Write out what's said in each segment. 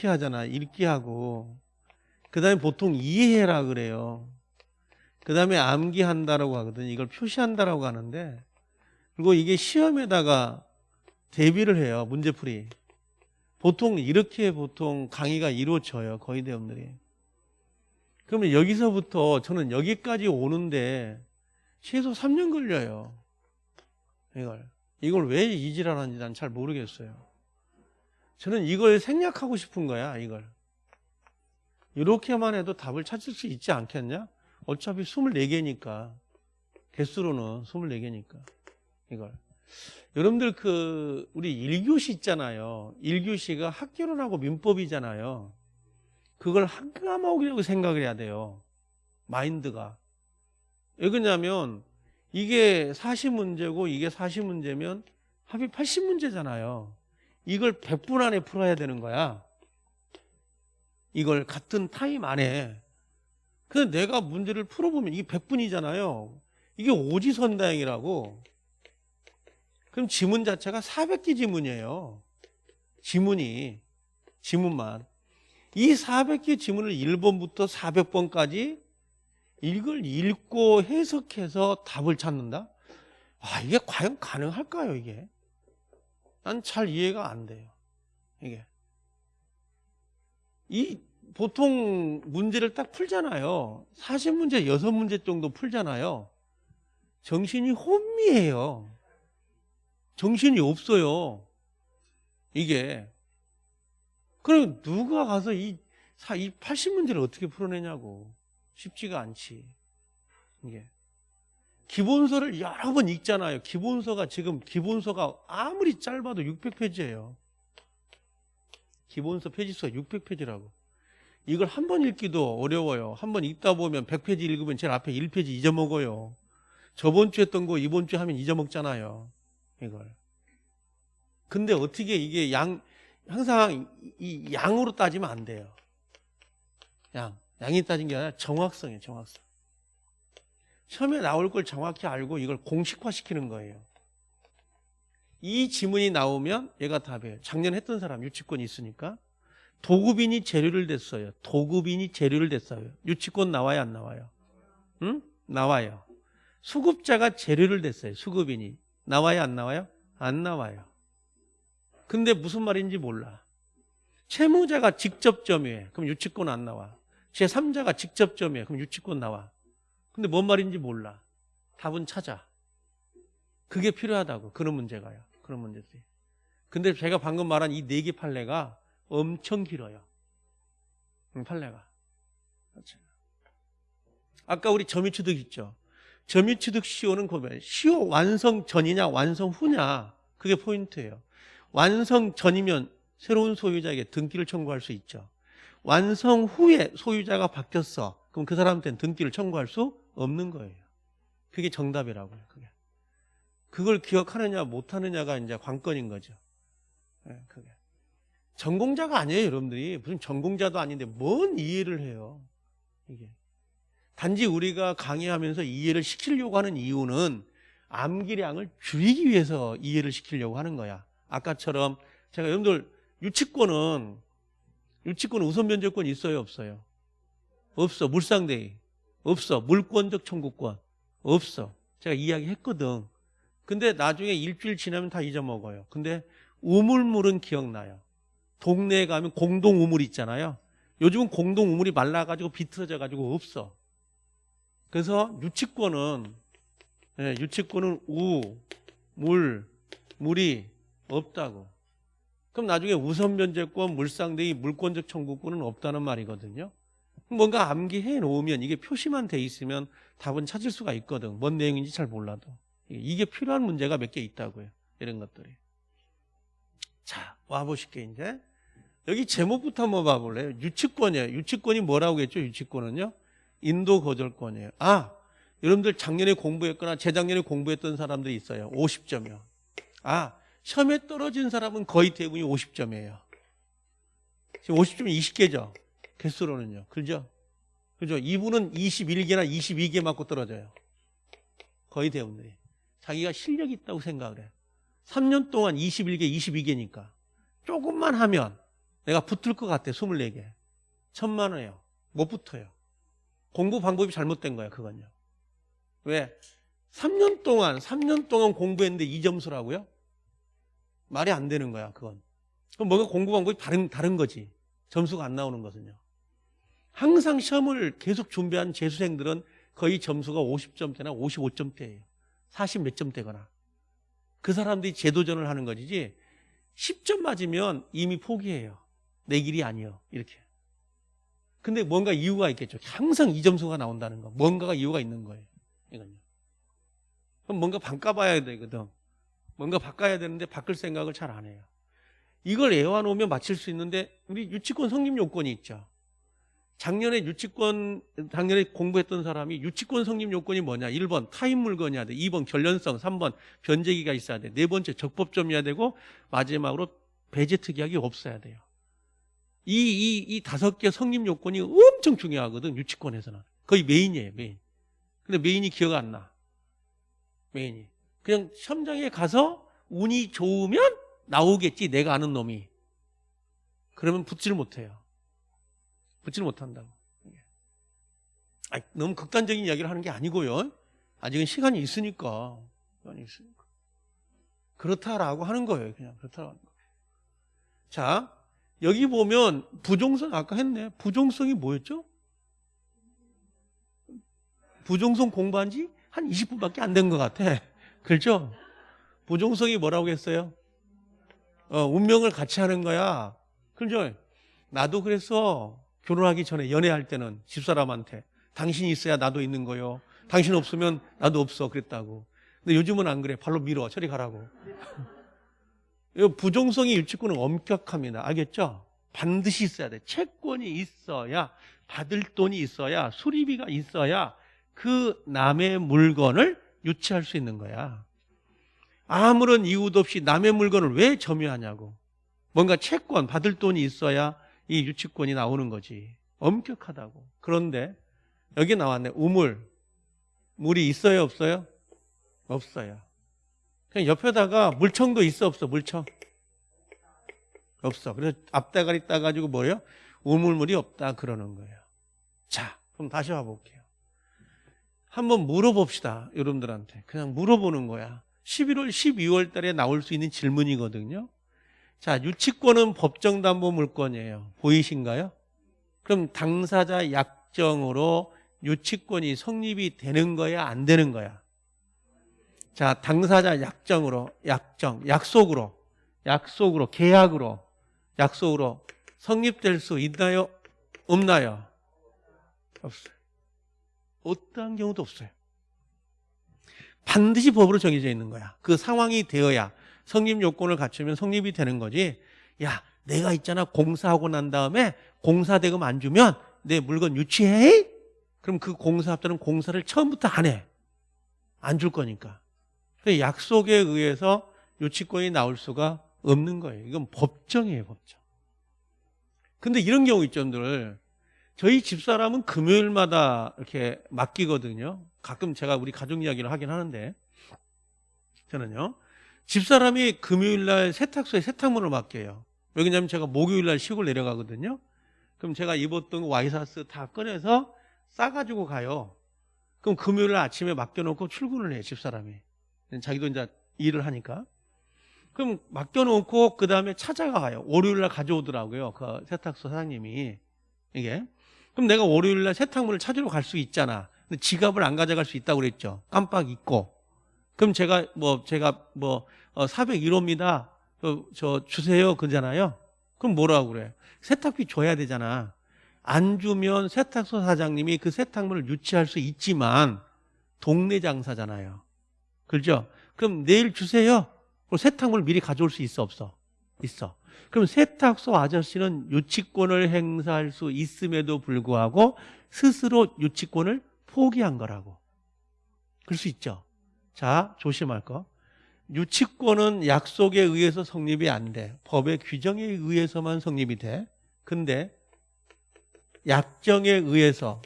이렇게 하잖아. 읽기 하고. 그 다음에 보통 이해해라 그래요. 그 다음에 암기한다라고 하거든. 이걸 표시한다라고 하는데, 그리고 이게 시험에다가 대비를 해요. 문제풀이. 보통 이렇게 보통 강의가 이루어져요. 거의 대부분들이. 그러면 여기서부터 저는 여기까지 오는데 최소 3년 걸려요. 이걸. 이걸 왜 이지랄하는지 난 잘 모르겠어요. 저는 이걸 생략하고 싶은 거야, 이걸. 이렇게만 해도 답을 찾을 수 있지 않겠냐? 어차피 24개니까. 개수로는 24개니까. 이걸. 여러분들 그, 우리 1교시 있잖아요. 1교시가 학교론하고 민법이잖아요. 그걸 한 과목이라고 생각을 해야 돼요. 마인드가. 왜 그러냐면, 이게 40문제고 이게 40문제면 합이 80문제잖아요. 이걸 100분 안에 풀어야 되는 거야. 이걸 같은 타임 안에. 근데 내가 문제를 풀어보면 이게 100분이잖아요. 이게 오지선다행이라고. 그럼 지문 자체가 400개 지문이에요. 지문이. 지문만. 이 400개 지문을 1번부터 400번까지 이걸 읽고 해석해서 답을 찾는다? 아, 이게 과연 가능할까요, 이게? 난 잘 이해가 안 돼요. 이게. 이, 보통 문제를 딱 풀잖아요. 40문제, 6문제 정도 풀잖아요. 정신이 혼미해요. 정신이 없어요. 이게. 그럼 누가 가서 이, 이 80문제를 어떻게 풀어내냐고. 쉽지가 않지. 이게. 기본서를 여러 번 읽잖아요. 기본서가 지금 기본서가 아무리 짧아도 600페이지예요. 기본서 페이지수가 600페이지라고. 이걸 한 번 읽기도 어려워요. 한 번 읽다 보면 100페이지 읽으면 제일 앞에 1페이지 잊어먹어요. 저번 주에 했던 거 이번 주에 하면 잊어먹잖아요. 이걸. 근데 어떻게 이게 양, 항상 이 양으로 따지면 안 돼요. 양. 양이 따진 게 아니라 정확성이에요, 정확성. 처음에 나올 걸 정확히 알고 이걸 공식화 시키는 거예요. 이 지문이 나오면 얘가 답이에요. 작년 했던 사람 유치권 있으니까. 도급인이 재료를 댔어요. 도급인이 재료를 댔어요. 유치권 나와요, 안 나와요? 응? 나와요. 수급자가 재료를 댔어요. 수급인이. 나와요, 안 나와요? 안 나와요. 근데 무슨 말인지 몰라. 채무자가 직접 점유해. 그럼 유치권 안 나와. 제3자가 직접 점유해. 그럼 유치권 나와. 근데 뭔 말인지 몰라. 답은 찾아. 그게 필요하다고. 그런 문제가요. 그런 문제들이. 근데 제가 방금 말한 이 네 개 판례가 엄청 길어요. 판례가. 그렇죠. 아까 우리 점유취득 있죠. 점유취득 시효는 그거예요. 시효 완성 전이냐 완성 후냐 그게 포인트예요. 완성 전이면 새로운 소유자에게 등기를 청구할 수 있죠. 완성 후에 소유자가 바뀌었어. 그럼 그 사람한테는 등기를 청구할 수 없는 거예요. 그게 정답이라고요. 그게. 그걸 기억하느냐 못하느냐가 이제 관건인 거죠. 네, 그게. 전공자가 아니에요, 여러분들이. 무슨 전공자도 아닌데 뭔 이해를 해요. 이게. 단지 우리가 강의하면서 이해를 시키려고 하는 이유는 암기량을 줄이기 위해서 이해를 시키려고 하는 거야. 아까처럼 제가 여러분들 유치권은 유치권 우선 면제권 있어요, 없어요? 없어. 물상대위. 없어. 물권적 청구권. 없어. 제가 이야기했거든. 근데 나중에 일주일 지나면 다 잊어먹어요. 근데 우물물은 기억나요. 동네에 가면 공동 우물 있잖아요. 요즘은 공동 우물이 말라가지고 비틀어져가지고 없어. 그래서 유치권은 예, 유치권은 우, 물, 물이 없다고. 그럼 나중에 우선 면제권, 물상대위, 물권적 청구권은 없다는 말이거든요. 뭔가 암기해 놓으면 이게 표시만 돼 있으면 답은 찾을 수가 있거든. 뭔 내용인지 잘 몰라도. 이게 필요한 문제가 몇 개 있다고요. 이런 것들이. 자, 와보실게, 이제. 여기 제목부터 한번 봐볼래요? 유치권이에요. 유치권이 뭐라고 했죠? 유치권은요? 인도 거절권이에요. 아, 여러분들 작년에 공부했거나 재작년에 공부했던 사람들이 있어요. 50점이요. 아, 시험에 떨어진 사람은 거의 대부분이 50점이에요. 지금 50점 20개죠. 개수로는요. 그죠? 그죠? 이분은 21개나 22개 맞고 떨어져요. 거의 대부분들이. 자기가 실력이 있다고 생각을 해요. 3년 동안 21개, 22개니까. 조금만 하면 내가 붙을 것 같아 24개 천만 원이에요 못 붙어요 공부 방법이 잘못된 거예요 그건요 왜 3년 동안 3년 동안 공부했는데 이 점수라고요 말이 안 되는 거야 그건 그럼 뭔가 공부 방법이 다른 다른 거지 점수가 안 나오는 것은요 항상 시험을 계속 준비한 재수생들은 거의 점수가 50점대나 55점대예요 40 몇 점대거나 그 사람들이 재도전을 하는 것이지 10점 맞으면 이미 포기해요. 내 길이 아니요. 이렇게. 근데 뭔가 이유가 있겠죠. 항상 이 점수가 나온다는 거. 뭔가가 이유가 있는 거예요. 이건요. 그럼 뭔가 바꿔봐야 되거든. 뭔가 바꿔야 되는데 바꿀 생각을 잘 안 해요. 이걸 외워놓으면 맞힐 수 있는데 우리 유치권 성립 요건이 있죠. 작년에 유치권 작년에 공부했던 사람이 유치권 성립 요건이 뭐냐? 1번 타인 물건이어야 돼. 2번 견련성, 3번 변제기가 있어야 돼. 네 번째 적법 점유여야 되고 마지막으로 배제 특약이 없어야 돼요. 이 이 이 다섯 개 성립 요건이 엄청 중요하거든. 유치권에서는. 거의 메인이에요, 메인. 근데 메인이 기억 안 나. 메인이. 그냥 시험장에 가서 운이 좋으면 나오겠지. 내가 아는 놈이. 그러면 붙지를 못해요. 붙지를 못한다고. 아니, 너무 극단적인 이야기를 하는 게 아니고요. 아직은 시간이 있으니까. 시간이 있으니까. 그렇다라고 하는 거예요. 그냥 그렇다라고 하는 거예요. 자, 여기 보면 부종성 아까 했네. 부종성이 뭐였죠? 부종성 공부한 지 한 20분밖에 안 된 것 같아. 그렇죠? 부종성이 뭐라고 했어요? 어, 운명을 같이 하는 거야. 그렇죠? 나도 그래서 결혼하기 전에 연애할 때는 집사람한테 당신이 있어야 나도 있는 거요. 당신 없으면 나도 없어 그랬다고. 근데 요즘은 안 그래. 발로 밀어. 저리 가라고. 부정성이 유치권은 엄격합니다. 알겠죠? 반드시 있어야 돼. 채권이 있어야 받을 돈이 있어야 수리비가 있어야 그 남의 물건을 유치할 수 있는 거야. 아무런 이유도 없이 남의 물건을 왜 점유하냐고. 뭔가 채권 받을 돈이 있어야 이 유치권이 나오는 거지. 엄격하다고. 그런데 여기 나왔네. 우물. 물이 있어요, 없어요? 없어요. 그냥 옆에다가 물청도 있어, 없어? 물청. 없어. 그래서 앞대가리 따가지고 뭐예요? 우물물이 없다 그러는 거예요. 자, 그럼 다시 와볼게요. 한번 물어봅시다. 여러분들한테. 그냥 물어보는 거야. 11월, 12월 달에 나올 수 있는 질문이거든요. 자, 유치권은 법정담보 물권이에요. 보이신가요? 그럼 당사자 약정으로 유치권이 성립이 되는 거야, 안 되는 거야? 자, 당사자 약정으로, 약정, 약속으로, 약속으로, 계약으로, 약속으로 성립될 수 있나요? 없나요? 없어요. 어떠한 경우도 없어요. 반드시 법으로 정해져 있는 거야. 그 상황이 되어야 성립 요건을 갖추면 성립이 되는 거지. 야, 내가 있잖아. 공사하고 난 다음에 공사 대금 안 주면 내 물건 유치해? 그럼 그 공사업자는 공사를 처음부터 안 해. 안 줄 거니까. 약속에 의해서 유치권이 나올 수가 없는 거예요. 이건 법정이에요, 법정. 근데 이런 경우 있죠, 여러분들. 저희 집사람은 금요일마다 이렇게 맡기거든요. 가끔 제가 우리 가족 이야기를 하긴 하는데 저는요. 집사람이 금요일 날 세탁소에 세탁물을 맡겨요. 왜냐면 제가 목요일 날 시골 내려가거든요. 그럼 제가 입었던 와이사스 다 꺼내서 싸가지고 가요. 그럼 금요일 날 아침에 맡겨놓고 출근을 해요, 집사람이. 자기도 이제 일을 하니까. 그럼 맡겨놓고 그 다음에 찾아가요. 월요일 날 가져오더라고요. 그 세탁소 사장님이. 이게. 그럼 내가 월요일 날 세탁물을 찾으러 갈 수 있잖아. 근데 지갑을 안 가져갈 수 있다고 그랬죠. 깜빡 잊고. 그럼 제가 뭐 제가 뭐 401호입니다. 어, 저 주세요 그러잖아요. 그럼 뭐라고 그래? 세탁비 줘야 되잖아. 안 주면 세탁소 사장님이 그 세탁물을 유치할 수 있지만 동네 장사잖아요. 그렇죠? 그럼 내일 주세요. 그럼 세탁물 미리 가져올 수 있어 없어? 있어. 그럼 세탁소 아저씨는 유치권을 행사할 수 있음에도 불구하고 스스로 유치권을 포기한 거라고. 그럴 수 있죠. 자, 조심할 거. 유치권은 약속에 의해서 성립이 안 돼. 법의 규정에 의해서만 성립이 돼. 근데 약정에 의해서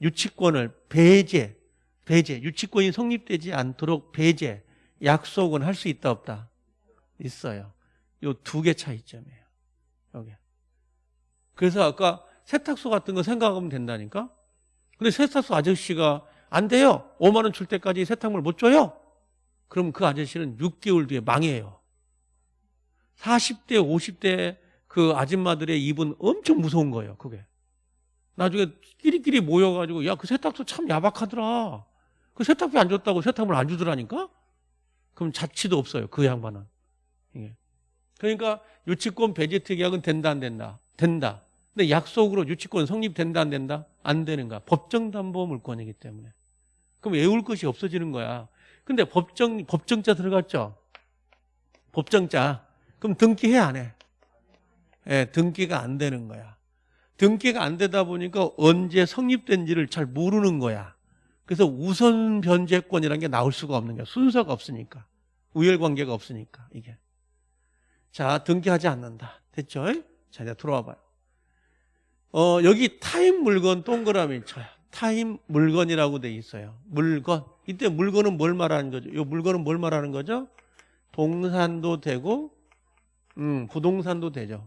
유치권을 배제, 배제, 유치권이 성립되지 않도록 배제, 약속은 할 수 있다 없다? 있어요. 요 두 개 차이점이에요. 여기. 그래서 아까 세탁소 같은 거 생각하면 된다니까? 근데 세탁소 아저씨가 안 돼요. 5만 원 줄 때까지 세탁물 못 줘요. 그럼 그 아저씨는 6개월 뒤에 망해요. 40대, 50대 그 아줌마들의 입은 엄청 무서운 거예요. 그게. 나중에 끼리끼리 모여가지고 야 그 세탁소 참 야박하더라. 그 세탁비 안 줬다고 세탁물 안 주더라니까? 그럼 자취도 없어요. 그 양반은. 그러니까 유치권 배제 특약은 된다 안 된다? 된다. 근데 약속으로 유치권 성립된다 안 된다? 안 되는가? 법정담보 물권이기 때문에. 그럼 외울 것이 없어지는 거야. 근데 법정 법정자 들어갔죠? 법정자. 그럼 등기해 안 해? 예, 등기가 안 되는 거야. 등기가 안 되다 보니까 언제 성립된지를 잘 모르는 거야. 그래서 우선 변제권이라는 게 나올 수가 없는 거야. 순서가 없으니까. 우열관계가 없으니까 이게. 자, 등기하지 않는다. 됐죠? 자, 이제 들어와 봐요. 어, 여기 타인 물건 동그라미 쳐요. 타인 물건이라고 돼 있어요. 물건. 이때 물건은 뭘 말하는 거죠? 이 물건은 뭘 말하는 거죠? 동산도 되고, 음, 부동산도 되죠.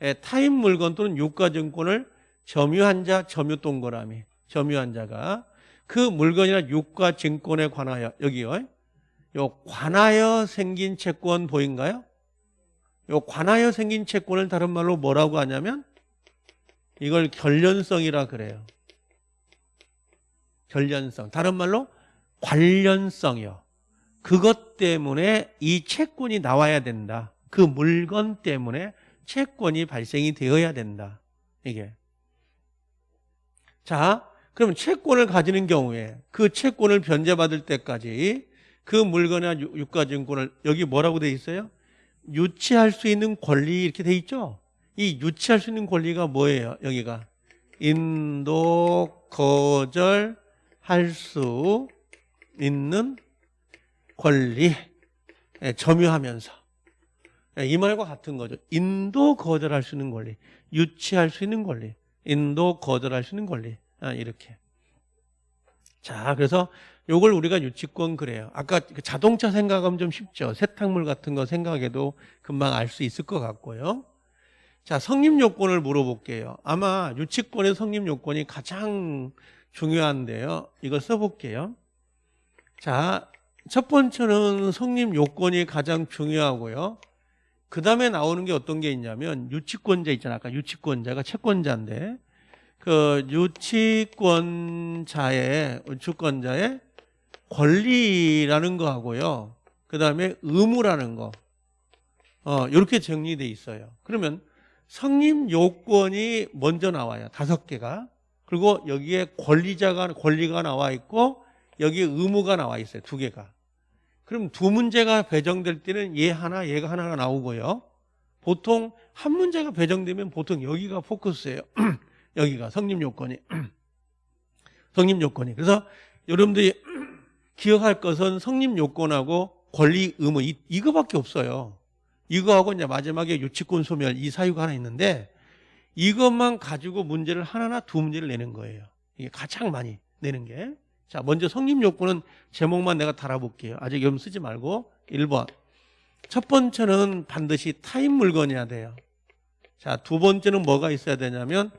예, 타인 물건 또는 유가증권을 점유한 자, 점유 동그라미. 점유한 자가 그 물건이나 유가증권에 관하여, 여기요. 요 관하여 생긴 채권 보인가요? 요 관하여 생긴 채권을 다른 말로 뭐라고 하냐면 이걸 결련성이라 그래요. 결련성. 다른 말로 관련성이요. 그것 때문에 이 채권이 나와야 된다. 그 물건 때문에 채권이 발생이 되어야 된다. 이게. 자, 그럼 채권을 가지는 경우에 그 채권을 변제받을 때까지 그 물건이나 유- 유가증권을 여기 뭐라고 돼 있어요? 유치할 수 있는 권리 이렇게 돼 있죠? 이 유치할 수 있는 권리가 뭐예요? 여기가 인도 거절할 수 있는 권리 예, 점유하면서 예, 이 말과 같은 거죠. 인도 거절할 수 있는 권리, 유치할 수 있는 권리, 인도 거절할 수 있는 권리 아, 이렇게. 자, 그래서 요걸 우리가 유치권 그래요. 아까 그 자동차 생각하면 좀 쉽죠. 세탁물 같은 거 생각해도 금방 알 수 있을 것 같고요. 자, 성립 요건을 물어볼게요. 아마 유치권의 성립 요건이 가장 중요한데요. 이거 써볼게요. 자, 첫 번째는 성립 요건이 가장 중요하고요. 그 다음에 나오는 게 어떤 게 있냐면 유치권자 있잖아. 아까 유치권자가 채권자인데 그 유치권자의 유치권자의 권리라는 거 하고요. 그 다음에 의무라는 거. 어, 이렇게 정리돼 있어요. 그러면 성립 요건이 먼저 나와요. 다섯 개가. 그리고 여기에 권리자가, 권리가 나와 있고, 여기에 의무가 나와 있어요. 두 개가. 그럼 두 문제가 배정될 때는 얘 하나, 얘가 하나가 나오고요. 보통 한 문제가 배정되면 보통 여기가 포커스예요. 여기가 성립 요건이. 성립 요건이. 그래서 여러분들이 기억할 것은 성립 요건하고 권리 의무 이, 이거밖에 없어요. 이거하고 이제 마지막에 유치권 소멸 이 사유가 하나 있는데 이것만 가지고 문제를 하나나 두 문제를 내는 거예요. 이게 가장 많이 내는 게. 자, 먼저 성립 요건은 제목만 내가 달아볼게요. 아직 염 쓰지 말고 1번. 첫 번째는 반드시 타임 물건이어야 돼요. 자, 두 번째는 뭐가 있어야 되냐면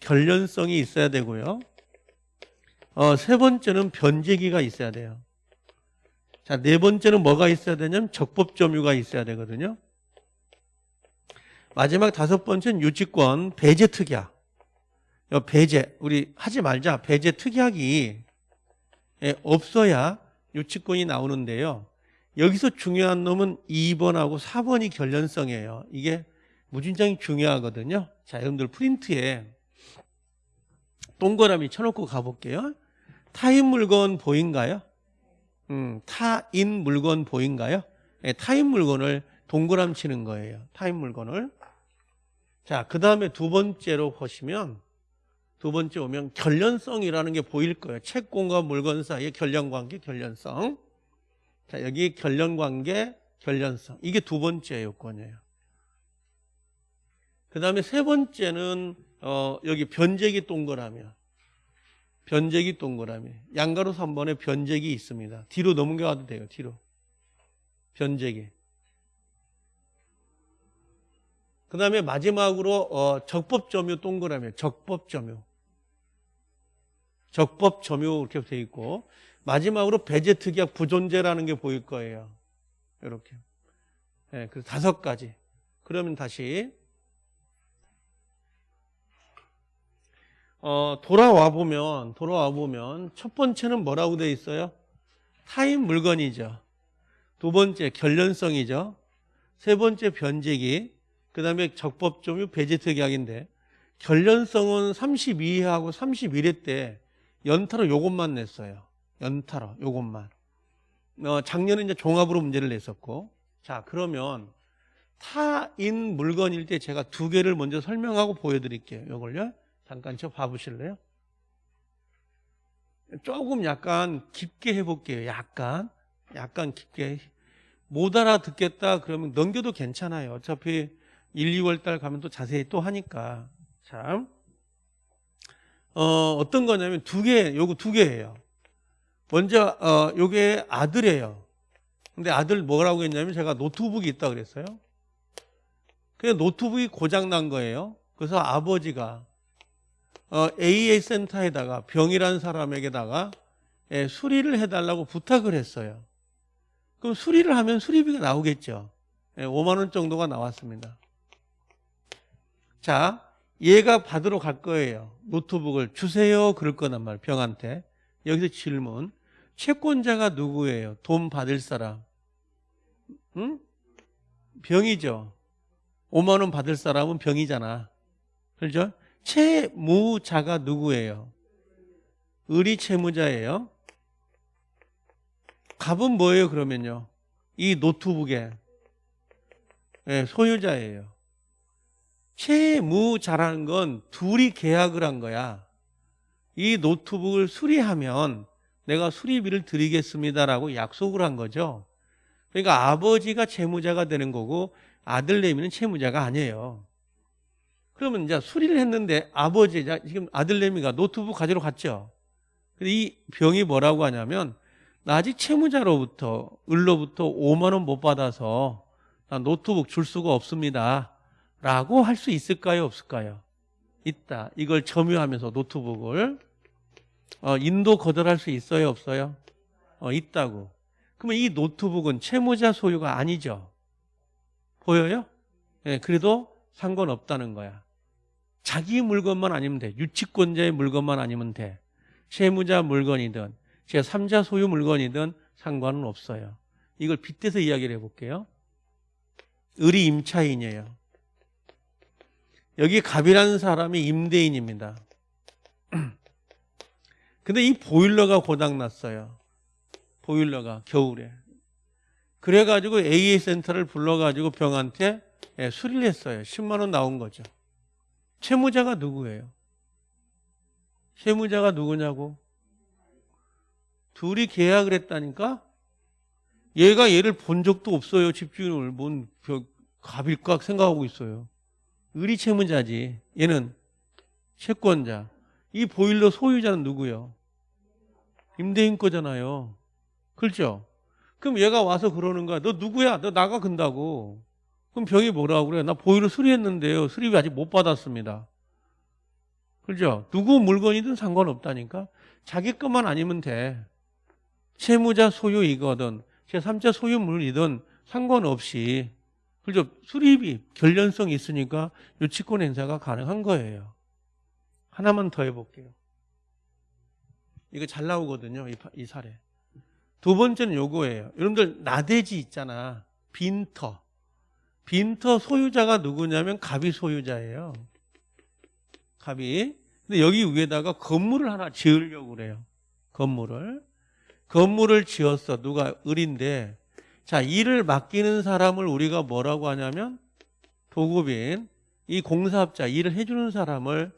결련성이 있어야 되고요. 어, 세 번째는 변제기가 있어야 돼요. 자, 네 번째는 뭐가 있어야 되냐면 적법 점유가 있어야 되거든요. 마지막 다섯 번째는 유치권 배제 특약. 요 배제 우리 하지 말자. 배제 특약이 예, 없어야 유치권이 나오는데요. 여기서 중요한 놈은 2번하고 4번이 결련성이에요. 이게 무진장이 중요하거든요. 자, 여러분들 프린트에 동그라미 쳐놓고 가볼게요. 타인 물건 보인가요? 음, 타인 물건 보인가요? 예, 타인 물건을 동그람 치는 거예요. 타인 물건을. 자, 그 다음에 두 번째로 보시면 두 번째 오면 결련성이라는 게 보일 거예요. 채권과 물건 사이의 결련관계, 결련성. 자, 여기 결련관계, 결련성. 이게 두 번째 요건이에요. 그 다음에 세 번째는 어, 여기 변제기 동그라미야. 변제기 동그라미. 양가로 3번에 변제기 있습니다. 뒤로 넘겨가도 돼요. 뒤로. 변제기. 그 다음에 마지막으로 어, 적법점유 동그라미 적법점유 적법 점유 이렇게 돼 있고 마지막으로 배제 특약 부존재라는 게 보일 거예요. 이렇게. 네, 그래서 다섯 가지. 그러면 다시 어, 돌아와 보면 돌아와 보면 첫 번째는 뭐라고 돼 있어요? 타인 물건이죠. 두 번째 결련성이죠. 세 번째 변제기. 그다음에 적법 점유 배제 특약인데 결련성은 32회하고 31회 때 연타로 요것만 냈어요. 연타로 요것만. 어, 작년에 이제 종합으로 문제를 냈었고 자 그러면 타인 물건일 때 제가 두 개를 먼저 설명하고 보여드릴게요. 요걸요. 잠깐 저 봐보실래요? 조금 약간 깊게 해볼게요. 약간 약간 깊게 못 알아듣겠다 그러면 넘겨도 괜찮아요. 어차피 1, 2월 달 가면 또 자세히 또 하니까 참 어, 어떤 거냐면 두 개, 요거 두 개예요. 먼저 어, 요게 아들이에요. 근데 아들 뭐라고 했냐면 제가 노트북이 있다 그랬어요. 그 노트북이 고장 난 거예요. 그래서 아버지가 어, AA 센터에다가 병이란 사람에게다가 예, 수리를 해달라고 부탁을 했어요. 그럼 수리를 하면 수리비가 나오겠죠. 예, 5만 원 정도가 나왔습니다. 자, 얘가 받으러 갈 거예요. 노트북을 주세요. 그럴 거란 말 병한테. 여기서 질문. 채권자가 누구예요? 돈 받을 사람. 응? 병이죠. 5만 원 받을 사람은 병이잖아. 그렇죠? 채무자가 누구예요? 의리 채무자예요. 값은 뭐예요, 그러면요? 이 노트북의 네, 소유자예요. 채무자라는 건 둘이 계약을 한 거야. 이 노트북을 수리하면 내가 수리비를 드리겠습니다라고 약속을 한 거죠. 그러니까 아버지가 채무자가 되는 거고 아들 내미는 채무자가 아니에요. 그러면 이제 수리를 했는데 아버지, 지금 아들 내미가 노트북 가지러 갔죠. 근데 이 병이 뭐라고 하냐면 나 아직 채무자로부터 을로부터 5만 원 못 받아서 나 노트북 줄 수가 없습니다. 라고 할 수 있을까요? 없을까요? 있다. 이걸 점유하면서 노트북을 어, 인도 거절할 수 있어요? 없어요? 어, 있다고. 그러면 이 노트북은 채무자 소유가 아니죠. 보여요? 네, 그래도 상관없다는 거야. 자기 물건만 아니면 돼. 유치권자의 물건만 아니면 돼. 채무자 물건이든 제3자 소유 물건이든 상관은 없어요. 이걸 빗대서 이야기를 해볼게요. 을이 임차인이에요. 여기 갑이라는 사람이 임대인입니다. 근데 이 보일러가 고장났어요. 보일러가 겨울에. 그래가지고 AA 센터를 불러가지고 병한테 예, 수리를 했어요. 10만 원 나온 거죠. 채무자가 누구예요? 채무자가 누구냐고? 둘이 계약을 했다니까? 얘가 얘를 본 적도 없어요. 집주인을. 뭔 갑일까 생각하고 있어요. 의리 채무자지. 얘는 채권자. 이 보일러 소유자는 누구요? 임대인 거잖아요. 그렇죠? 그럼 얘가 와서 그러는 거야. 너 누구야? 너 나가 근다고. 그럼 병이 뭐라고 그래? 나 보일러 수리했는데요. 수리비 아직 못 받았습니다. 그렇죠? 누구 물건이든 상관없다니까. 자기 것만 아니면 돼. 채무자 소유이거든. 제3자 소유물이든 상관없이 그죠? 수리비, 결련성이 있으니까 유치권 행사가 가능한 거예요. 하나만 더 해볼게요. 이거 잘 나오거든요. 이, 이 사례. 두 번째는 요거예요. 여러분들 나대지 있잖아. 빈터. 빈터 소유자가 누구냐면 갑이 소유자예요. 갑이. 근데 여기 위에다가 건물을 하나 지으려고 그래요. 건물을. 건물을 지었어. 누가 을인데 자, 일을 맡기는 사람을 우리가 뭐라고 하냐면 도급인, 이 공사업자, 일을 해주는 사람을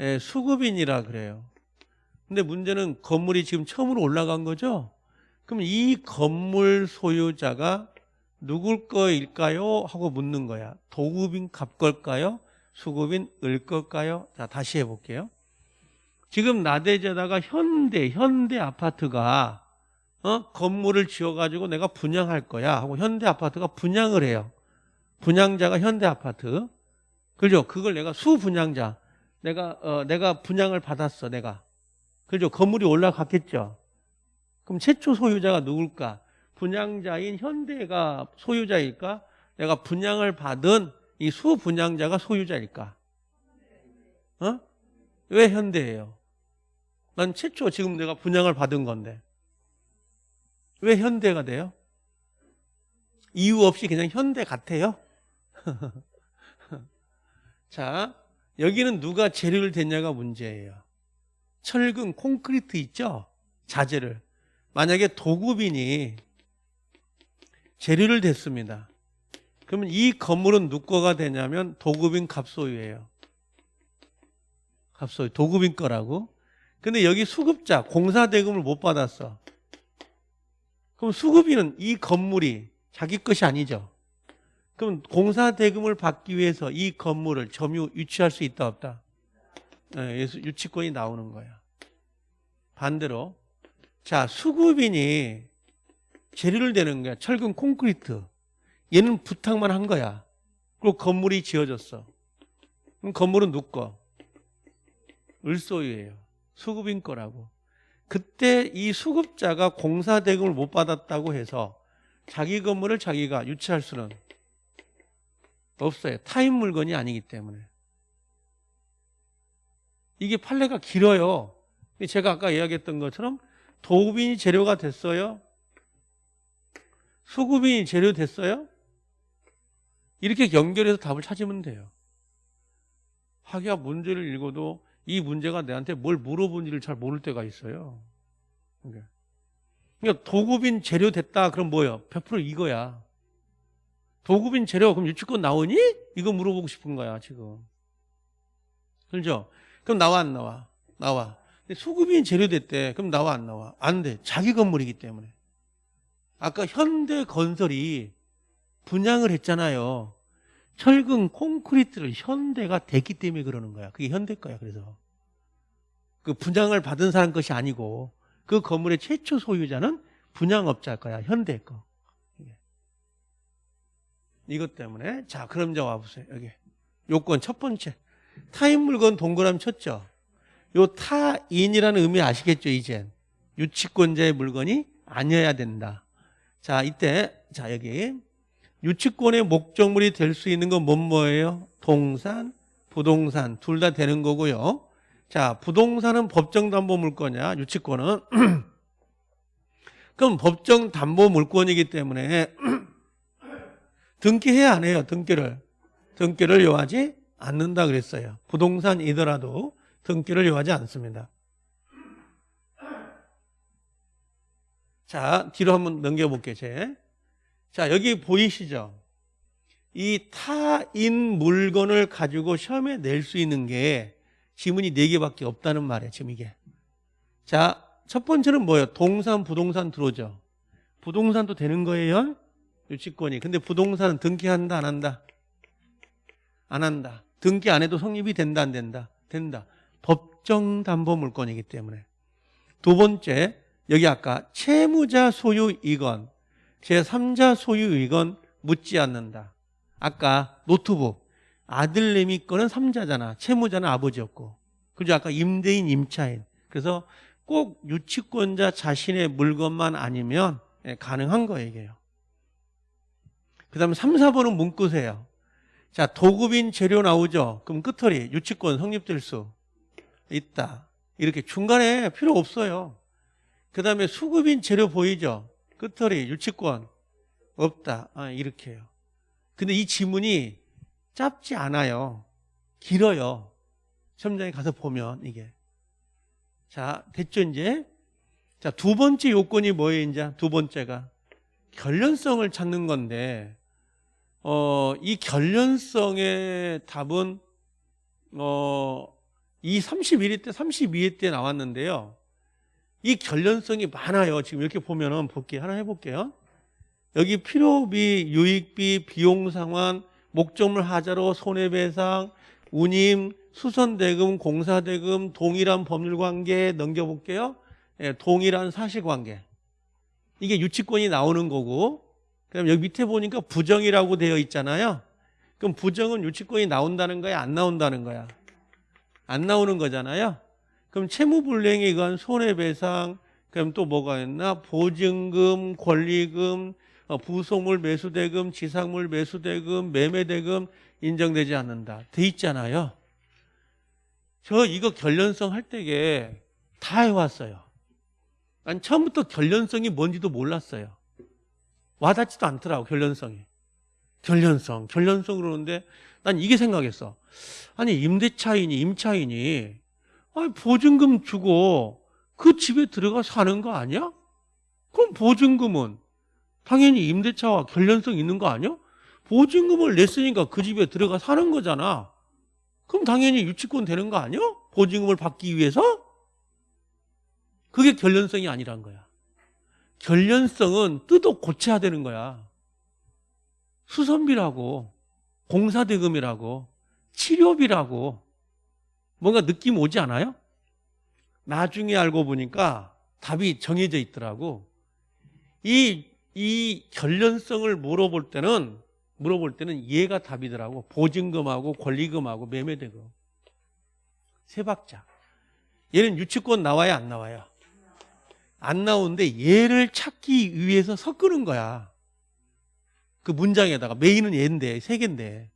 예, 수급인이라 그래요. 근데 문제는 건물이 지금 처음으로 올라간 거죠? 그럼 이 건물 소유자가 누굴 거일까요? 하고 묻는 거야. 도급인 갑 걸까요? 수급인 을 걸까요? 자, 다시 해볼게요. 지금 나대제다가 현대, 현대 아파트가 어? 건물을 지어가지고 내가 분양할 거야 하고 현대 아파트가 분양을 해요. 분양자가 현대 아파트. 그죠? 그걸 내가 수분양자. 내가, 어, 내가 분양을 받았어, 내가. 그죠? 건물이 올라갔겠죠? 그럼 최초 소유자가 누굴까? 분양자인 현대가 소유자일까? 내가 분양을 받은 이 수분양자가 소유자일까? 어? 왜 현대예요? 난 최초 지금 내가 분양을 받은 건데. 왜 현대가 돼요? 이유 없이 그냥 현대 같아요? 자, 여기는 누가 재료를 댔냐가 문제예요. 철근, 콘크리트 있죠? 자재를. 만약에 도급인이 재료를 댔습니다. 그러면 이 건물은 누거가 되냐면 도급인 갑소유예요. 갑소유, 도급인 거라고. 근데 여기 수급자, 공사 대금을 못 받았어. 그럼 수급인은 이 건물이 자기 것이 아니죠. 그럼 공사 대금을 받기 위해서 이 건물을 점유, 유치할 수 있다, 없다? 네, 유치권이 나오는 거야. 반대로. 자, 수급인이 재료를 대는 거야. 철근 콘크리트. 얘는 부탁만 한 거야. 그리고 건물이 지어졌어. 그럼 건물은 누구 거? 을소유예요. 수급인 거라고. 그때 이 수급자가 공사 대금을 못 받았다고 해서 자기 건물을 자기가 유치할 수는 없어요. 타인 물건이 아니기 때문에. 이게 판례가 길어요. 제가 아까 이야기했던 것처럼 도급인이 재료가 됐어요. 수급인이 재료 됐어요. 이렇게 연결해서 답을 찾으면 돼요. 학야 문제를 읽어도 이 문제가 내한테 뭘 물어본지를 잘 모를 때가 있어요. 그러니까, 도급인 재료 됐다 그럼 뭐예요? 100% 이거야. 도급인 재료 그럼 유치권 나오니? 이거 물어보고 싶은 거야 지금. 그렇죠? 그럼 나와 안 나와? 나와. 근데 수급인 재료 됐대. 그럼 나와 안 나와? 안 돼. 자기 건물이기 때문에. 아까 현대건설이 분양을 했잖아요. 철근 콘크리트를 현대가 됐기 때문에 그러는 거야. 그게 현대 거야. 그래서 그 분양을 받은 사람 것이 아니고 그 건물의 최초 소유자는 분양업자 거야. 현대 거. 이것 때문에 자 그럼 이제 와보세요. 여기 요건 첫 번째 타인 물건 동그라미 쳤죠. 요 타인이라는 의미 아시겠죠? 이젠 유치권자의 물건이 아니어야 된다. 자 이때 자 여기 유치권의 목적물이 될 수 있는 건 뭐뭐예요? 동산, 부동산 둘 다 되는 거고요. 자, 부동산은 법정 담보 물건이야. 유치권은 그럼 법정 담보 물건이기 때문에 등기해야 안 해요. 등기를 등기를 요하지 않는다 그랬어요. 부동산이더라도 등기를 요하지 않습니다. 자, 뒤로 한번 넘겨볼게요. 제. 자, 여기 보이시죠? 이 타인 물건을 가지고 시험에 낼 수 있는 게 지문이 4개밖에 없다는 말이에요. 지금 이게. 자, 첫 번째는 뭐예요? 동산, 부동산 들어오죠. 부동산도 되는 거예요. 유치권이. 근데 부동산은 등기한다, 안 한다? 안 한다. 등기 안 해도 성립이 된다, 안 된다? 된다. 법정 담보 물건이기 때문에. 두 번째, 여기 아까 채무자 소유 이건 제3자 소유이건 묻지 않는다. 아까 노트북 아들내미 거는 3자잖아. 채무자는 아버지였고. 그죠? 아까 임대인, 임차인. 그래서 꼭 유치권자 자신의 물건만 아니면 예, 가능한 거예요, 이게요. 그 다음에 3, 4번은 문구세요. 자, 도급인 재료 나오죠? 그럼 끝털이 유치권 성립될 수 있다. 이렇게 중간에 필요 없어요. 그 다음에 수급인 재료 보이죠? 끝털이 유치권 없다. 아, 이렇게 해요. 근데 이 지문이 짧지 않아요. 길어요. 시험장에 가서 보면 이게. 자, 됐죠, 이제? 자, 두 번째 요건이 뭐예요, 이제? 두 번째가. 결련성을 찾는 건데, 어, 이 결련성의 답은, 어, 이 31회 때, 32회 때 나왔는데요. 이 결련성이 많아요. 지금 이렇게 보면은 볼게요. 하나 해볼게요. 여기 필요비, 유익비, 비용 상환, 목적물 하자로 손해배상, 운임, 수선대금, 공사대금, 동일한 법률관계 넘겨볼게요. 예, 동일한 사실관계. 이게 유치권이 나오는 거고 그다음 여기 밑에 보니까 부정이라고 되어 있잖아요. 그럼 부정은 유치권이 나온다는 거야? 안 나온다는 거야? 안 나오는 거잖아요. 그럼 채무불이행에 의한 손해배상, 그럼 또 뭐가 있나? 보증금, 권리금, 어, 부속물 매수대금, 지상물 매수대금, 매매대금 인정되지 않는다. 돼 있잖아요. 저 이거 결련성 할 때게 다 해왔어요. 난 처음부터 결련성이 뭔지도 몰랐어요. 와닿지도 않더라고, 결련성이. 결련성, 결련성 그러는데 난 이게 생각했어. 아니, 임대차인이, 임차인이 아니, 보증금 주고 그 집에 들어가 사는 거 아니야? 그럼 보증금은 당연히 임대차와 결련성 있는 거 아니야? 보증금을 냈으니까 그 집에 들어가 사는 거잖아. 그럼 당연히 유치권 되는 거 아니야? 보증금을 받기 위해서? 그게 결련성이 아니란 거야. 결련성은 뜯어 고쳐야 되는 거야. 수선비라고, 공사대금이라고, 치료비라고, 뭔가 느낌 오지 않아요? 나중에 알고 보니까 답이 정해져 있더라고. 이, 이 결련성을 물어볼 때는, 물어볼 때는 얘가 답이더라고. 보증금하고 권리금하고 매매대금. 세 박자. 얘는 유치권 나와야 안 나와요? 안 나오는데 얘를 찾기 위해서 섞는 거야. 그 문장에다가 메인은 얘인데 세 개인데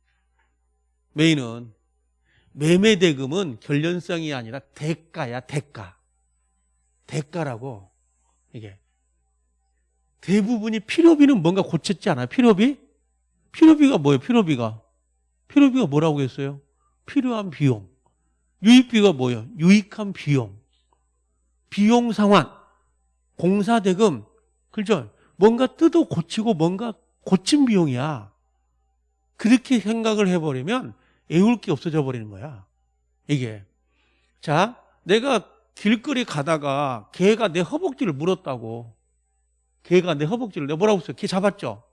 메인은 매매 대금은 결련성이 아니라 대가야 대가 대가라고 이게 대부분이 필요비는 뭔가 고쳤지 않아요? 필요비? 필요비가 뭐예요? 필요비가 필요비가 뭐라고 했어요? 필요한 비용 유익비가 뭐예요? 유익한 비용 비용 상환 공사 대금 그죠? 뭔가 뜯어 고치고 뭔가 고친 비용이야 그렇게 생각을 해버리면 애울 게 없어져 버리는 거야. 이게. 자, 내가 길거리 가다가 개가 내 허벅지를 물었다고. 개가 내 허벅지를 내가 뭐라고 했어요? 개 잡았죠?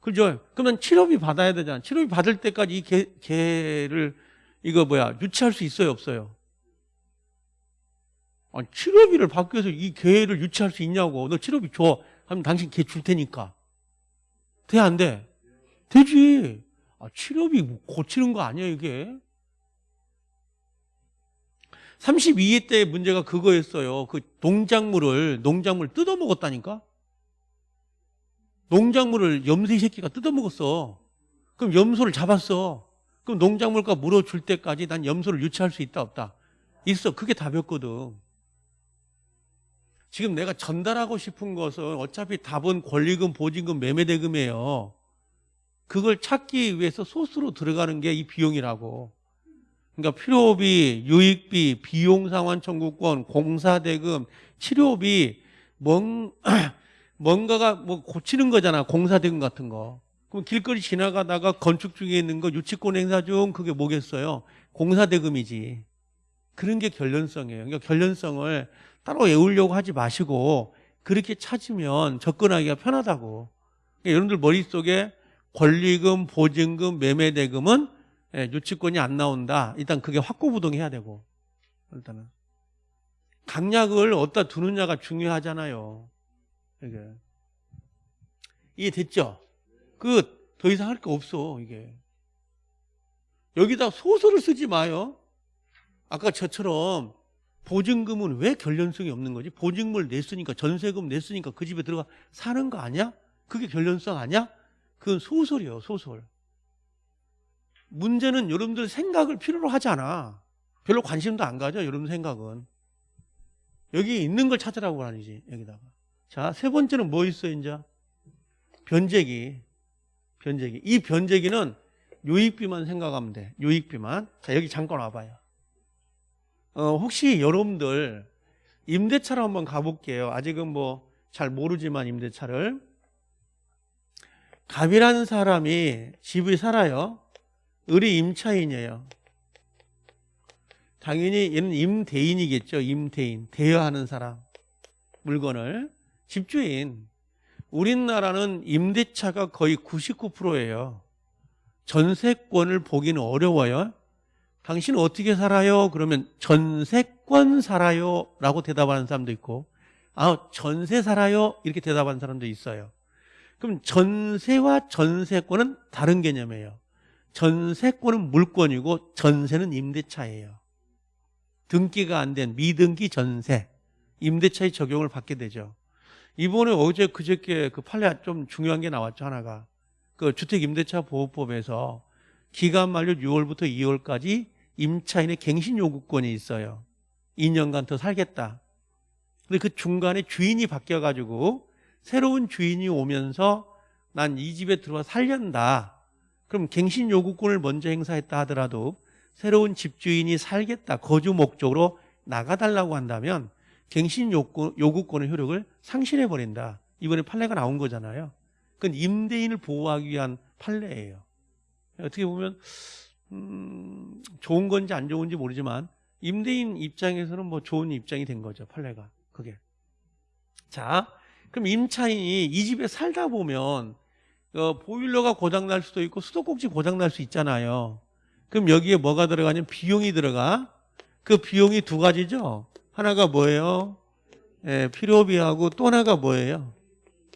그죠? 그러면 치료비 받아야 되잖아. 치료비 받을 때까지 이 개, 개를 이거 뭐야 유치할 수 있어요? 없어요? 아니, 치료비를 받기 위해서 이 개를 유치할 수 있냐고. 너 치료비 줘. 하면 당신 개 줄 테니까. 돼, 안 돼? 되지. 아, 치료비 뭐 고치는 거 아니야 이게? 32회 때 문제가 그거였어요. 그 농작물을 농작물 뜯어 먹었다니까? 농작물을 염소 새끼가 뜯어 먹었어. 그럼 염소를 잡았어. 그럼 농작물과 물어줄 때까지 난 염소를 유치할 수 있다 없다? 있어. 그게 답이었거든. 지금 내가 전달하고 싶은 것은 어차피 답은 권리금 보증금 매매대금이에요 그걸 찾기 위해서 소스로 들어가는 게 이 비용이라고. 그러니까 필요비, 유익비, 비용 상환 청구권, 공사대금, 치료비, 뭔, 뭔가가 뭐 고치는 거잖아. 공사대금 같은 거. 그럼 길거리 지나가다가 건축 중에 있는 거 유치권 행사 중 그게 뭐겠어요? 공사대금이지. 그런 게 결련성이에요. 그러니까 결련성을 따로 외우려고 하지 마시고 그렇게 찾으면 접근하기가 편하다고. 그러니까 여러분들 머릿속에 권리금, 보증금, 매매대금은 예, 유치권이 안 나온다. 일단 그게 확고부동해야 되고 일단은 강약을 어디다 두느냐가 중요하잖아요. 이게 이해됐죠? 그더 이상 할 거 없어 이게 여기다 소설을 쓰지 마요. 아까 저처럼 보증금은 왜 결련성이 없는 거지? 보증금을 냈으니까 전세금 냈으니까 그 집에 들어가 사는 거 아니야? 그게 결련성 아니야? 그건 소설이에요, 소설. 문제는 여러분들 생각을 필요로 하지 않아. 별로 관심도 안 가져, 여러분 생각은. 여기 있는 걸 찾으라고 하니지, 여기다가. 자, 세 번째는 뭐 있어요, 이제? 변제기. 변제기. 이 변제기는 요익비만 생각하면 돼. 요익비만. 자, 여기 잠깐 와봐요. 어, 혹시 여러분들 임대차로 한번 가볼게요. 아직은 뭐 잘 모르지만 임대차를. 갑이라는 사람이 집을 살아요. 을이 임차인이에요. 당연히 얘는 임대인이겠죠. 임대인. 대여하는 사람. 물건을. 집주인. 우리나라는 임대차가 거의 99%예요. 전세권을 보기는 어려워요. 당신은 어떻게 살아요? 그러면 전세권 살아요. 라고 대답하는 사람도 있고, 아, 전세 살아요. 이렇게 대답하는 사람도 있어요. 그럼 전세와 전세권은 다른 개념이에요. 전세권은 물권이고 전세는 임대차예요. 등기가 안 된 미등기 전세 임대차의 적용을 받게 되죠. 이번에 어제 그저께 그 판례 좀 중요한 게 나왔죠 하나가 그 주택임대차 보호법에서 기간 만료 6월부터 2월까지 임차인의 갱신 요구권이 있어요. 2년간 더 살겠다. 근데 그 중간에 주인이 바뀌어가지고 새로운 주인이 오면서 난 이 집에 들어와 살련다. 그럼 갱신 요구권을 먼저 행사했다 하더라도 새로운 집주인이 살겠다. 거주 목적으로 나가달라고 한다면 갱신 요구, 요구권의 효력을 상실해 버린다. 이번에 판례가 나온 거잖아요. 그건 임대인을 보호하기 위한 판례예요. 어떻게 보면 음, 좋은 건지 안 좋은지 모르지만 임대인 입장에서는 뭐 좋은 입장이 된 거죠. 판례가 그게. 자, 그럼 임차인이 이 집에 살다 보면 어, 보일러가 고장 날 수도 있고 수도꼭지 고장 날 수 있잖아요. 그럼 여기에 뭐가 들어가냐면 비용이 들어가. 그 비용이 두 가지죠. 하나가 뭐예요? 예, 필요비하고 또 하나가 뭐예요?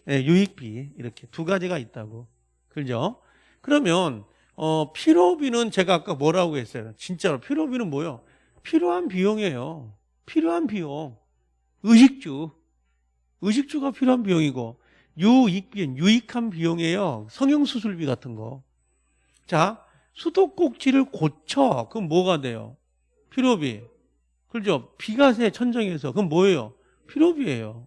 예, 유익비 이렇게 두 가지가 있다고. 그죠? 그러면 어, 필요비는 제가 아까 뭐라고 했어요? 진짜로 필요비는 뭐예요? 필요한 비용이에요. 필요한 비용. 의식주. 의식주가 필요한 비용이고 유익비는 유익한 비용이에요. 성형수술비 같은 거. 자, 수도꼭지를 고쳐. 그럼 뭐가 돼요? 필요비. 그렇죠? 비가세 천정에서 그럼 뭐예요? 필요비예요.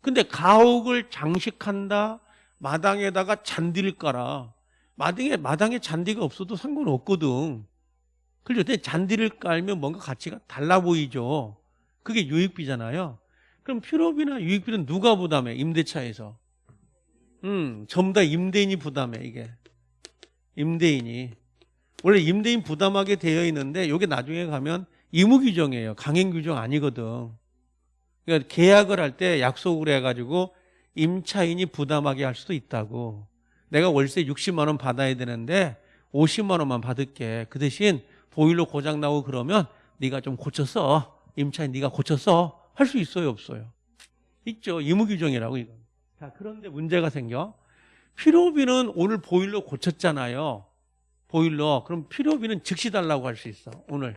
근데 가옥을 장식한다. 마당에다가 잔디를 깔아. 마당에 마당에 잔디가 없어도 상관없거든. 그렇죠? 근데 잔디를 깔면 뭔가 가치가 달라 보이죠. 그게 유익비잖아요. 그럼 필요비나 유익비는 누가 부담해? 임대차에서. 음, 전부 다 임대인이 부담해, 이게. 임대인이. 원래 임대인 부담하게 되어 있는데, 이게 나중에 가면 의무 규정이에요. 강행 규정 아니거든. 그러니까 계약을 할 때 약속을 해가지고 임차인이 부담하게 할 수도 있다고. 내가 월세 60만 원 받아야 되는데 50만 원만 받을게. 그 대신 보일러 고장 나고 그러면 네가 좀 고쳤어. 임차인 네가 고쳤어. 할 수 있어요, 없어요? 있죠. 의무 규정이라고 이건. 자, 그런데 문제가 생겨. 필요비는 오늘 보일러 고쳤잖아요. 보일러. 그럼 필요비는 즉시 달라고 할 수 있어. 오늘.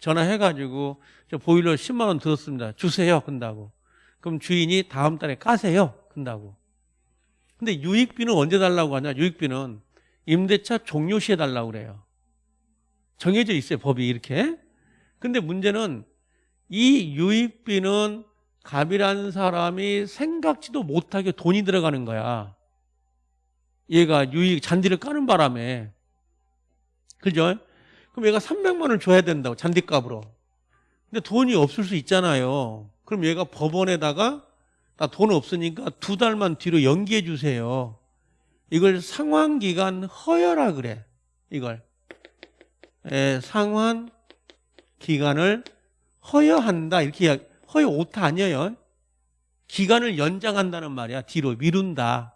전화해가지고 저 보일러 10만 원 들었습니다. 주세요. 근다고. 그럼 주인이 다음 달에 까세요. 근다고. 근데 유익비는 언제 달라고 하냐? 유익비는 임대차 종료 시에 달라고 그래요. 정해져 있어요. 법이 이렇게. 근데 문제는 이 유익비는 갑이라는 사람이 생각지도 못하게 돈이 들어가는 거야. 얘가 유익 잔디를 까는 바람에. 그죠? 그럼 얘가 300만 원을 줘야 된다고 잔디값으로. 근데 돈이 없을 수 있잖아요. 그럼 얘가 법원에다가 나 돈 없으니까 두 달만 뒤로 연기해 주세요. 이걸 상환기간 허여라 그래. 이걸. 예, 상환 기간을 허여한다. 이렇게 이야기- 허여 오타 아니에요. 기간을 연장한다는 말이야. 뒤로 미룬다.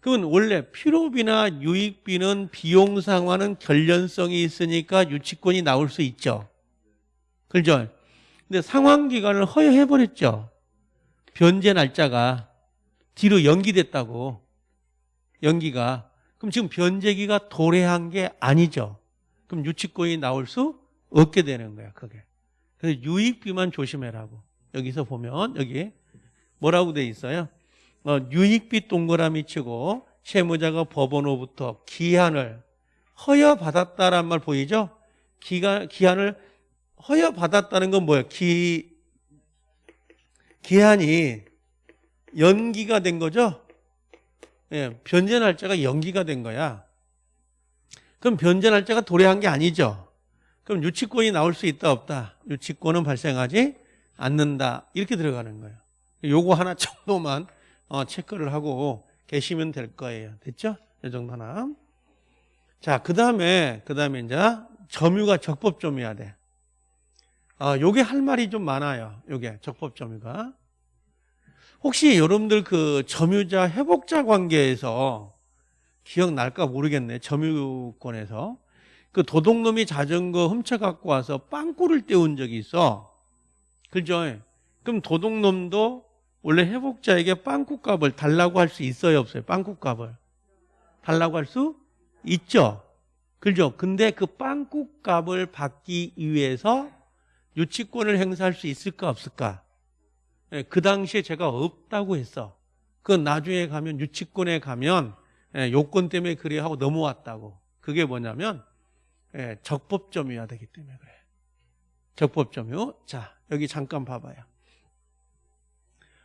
그건 원래 필요비나 유익비는 비용 상환은 결련성이 있으니까 유치권이 나올 수 있죠. 그죠? 근데 상환 기간을 허여해 버렸죠. 변제 날짜가 뒤로 연기됐다고. 연기가. 그럼 지금 변제기가 도래한 게 아니죠. 그럼 유치권이 나올 수 없게 되는 거야, 그게. 그래서 유익비만 조심해라고. 여기서 보면 여기 뭐라고 돼 있어요? 어, 유익비 동그라미 치고 채무자가 법원으로부터 기한을 허여받았다란 말 보이죠? 기간, 기한을 허여받았다는 건 뭐예요? 기, 기한이 연기가 된 거죠? 예, 변제 날짜가 연기가 된 거야. 그럼 변제 날짜가 도래한 게 아니죠? 그럼 유치권이 나올 수 있다 없다? 유치권은 발생하지 않는다. 이렇게 들어가는 거예요. 요거 하나 정도만 어, 체크를 하고 계시면 될 거예요. 됐죠? 이 정도 하나. 자, 그 다음에, 그 다음에 이제 점유가 적법 점유야 돼. 아, 요게 할 말이 좀 많아요. 요게 적법 점유가. 혹시 여러분들 그 점유자 회복자 관계에서 기억날까 모르겠네. 점유권에서. 그 도둑놈이 자전거 훔쳐 갖고 와서 빵꾸를 떼운 적이 있어. 그죠? 그럼 도둑놈도 원래 회복자에게 빵꾸값을 달라고 할 수 있어요, 없어요? 빵꾸값을. 달라고 할 수 있죠. 그죠? 근데 그 빵꾸 값을 받기 위해서 유치권을 행사할 수 있을까 없을까? 예, 그 당시에 제가 없다고 했어. 그 나중에 가면 유치권에 가면 예, 요건 때문에 그래 하고 넘어왔다고. 그게 뭐냐면 예, 적법점유야 되기 때문에 그래. 적법점유. 자 여기 잠깐 봐봐요.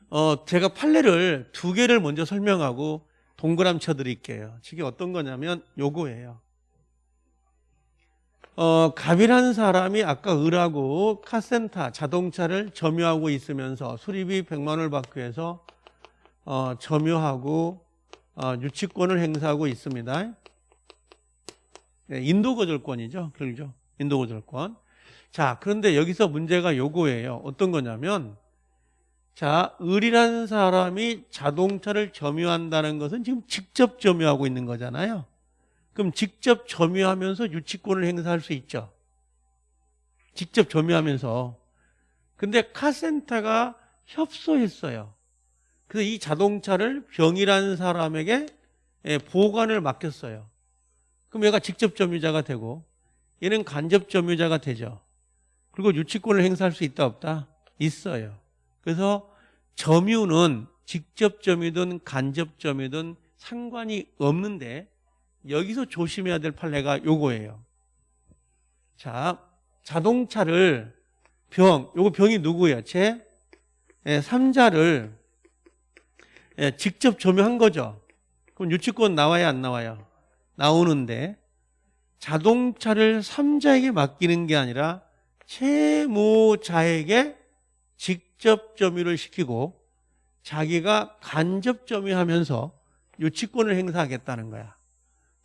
어 제가 판례를 두 개를 먼저 설명하고 동그라미 쳐드릴게요. 이게 어떤 거냐면 요거예요. 어, 갑이라는 사람이 아까 을하고 카센터 자동차를 점유하고 있으면서 수리비 100만 원을 받기 위해서 어, 점유하고 어, 유치권을 행사하고 있습니다. 네, 인도 거절권이죠. 그렇죠? 인도 거절권. 자, 그런데 여기서 문제가 요거예요. 어떤 거냐면 자, 을이라는 사람이 자동차를 점유한다는 것은 지금 직접 점유하고 있는 거잖아요. 그럼 직접 점유하면서 유치권을 행사할 수 있죠. 직접 점유하면서. 근데 카센터가 협소했어요. 그래서 이 자동차를 병이라는 사람에게 예, 보관을 맡겼어요. 그럼 얘가 직접 점유자가 되고 얘는 간접 점유자가 되죠. 그리고 유치권을 행사할 수 있다 없다? 있어요. 그래서 점유는 직접 점유든 간접 점유든 상관이 없는데 여기서 조심해야 될 판례가 요거예요. 자, 자동차를 병, 요거 병이 누구예요? 제 예, 삼자를 예, 직접 점유한 거죠. 그럼 유치권 나와야 안 나와요? 나오는데 자동차를 삼자에게 맡기는 게 아니라 채무자에게 직접 점유를 시키고 자기가 간접 점유하면서 유치권을 행사하겠다는 거야.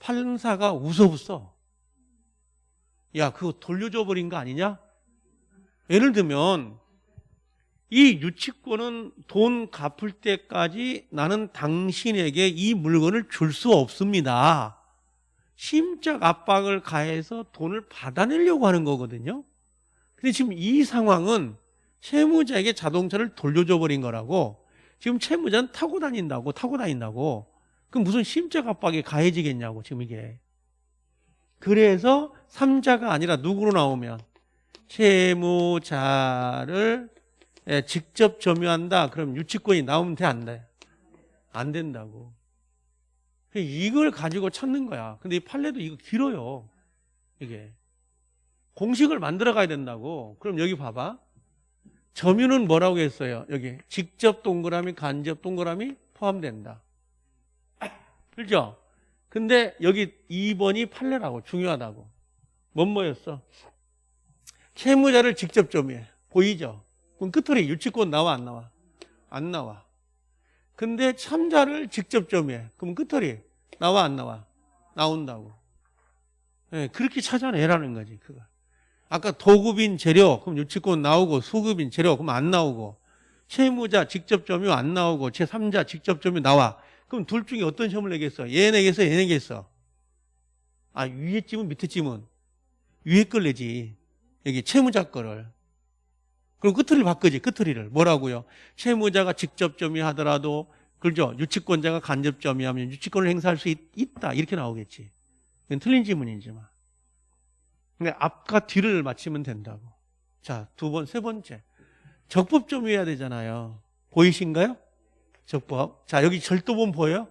판사가 웃어붙어. 야, 그거 돌려줘 버린 거 아니냐? 예를 들면 이 유치권은 돈 갚을 때까지 나는 당신에게 이 물건을 줄 수 없습니다. 심적 압박을 가해서 돈을 받아내려고 하는 거거든요. 근데 지금 이 상황은 채무자에게 자동차를 돌려줘 버린 거라고 지금 채무자는 타고 다닌다고 타고 다닌다고. 그럼 무슨 심적 압박이 가해지겠냐고 지금 이게. 그래서 삼자가 아니라 누구로 나오면? 채무자를 예, 직접 점유한다. 그럼 유치권이 나오면 돼? 안 돼? 안 된다고 이걸 가지고 찾는 거야. 근데 이 판례도 이거 길어요. 이게. 공식을 만들어 가야 된다고. 그럼 여기 봐봐. 점유는 뭐라고 했어요? 여기. 직접 동그라미 간접 동그라미 포함된다. 그죠? 근데 여기 2번이 판례라고. 중요하다고. 뭔 뭐였어? 채무자를 직접 점유해. 보이죠? 그럼 끝으로 유치권 나와 안 나와? 안 나와. 근데 참자를 직접 점유해. 그럼 끝으로 나와 안 나와? 나온다고 네, 그렇게 찾아내라는 거지 그거 아까 도급인 재료 그럼 유치권 나오고 수급인 재료 그럼 안 나오고 채무자 직접 점유 안 나오고 제3자 직접 점유 나와 그럼 둘 중에 어떤 시험을 내겠어? 얘 내겠어? 얘 내겠어? 아 위에 찜은 밑에 찜은 위에 걸 내지 여기 채무자 거를 그럼 끝을 바꾸지 끝을이를 뭐라고요? 채무자가 직접 점유하더라도 그죠? 유치권자가 간접 점유하면 유치권을 행사할 수 있, 다 이렇게 나오겠지 이건 틀린 지문이지만 근데 앞과 뒤를 맞추면 된다고 자 두 번 세 번째 적법 점유해야 되잖아요 보이신가요? 적법. 자, 여기 절도범 보여요?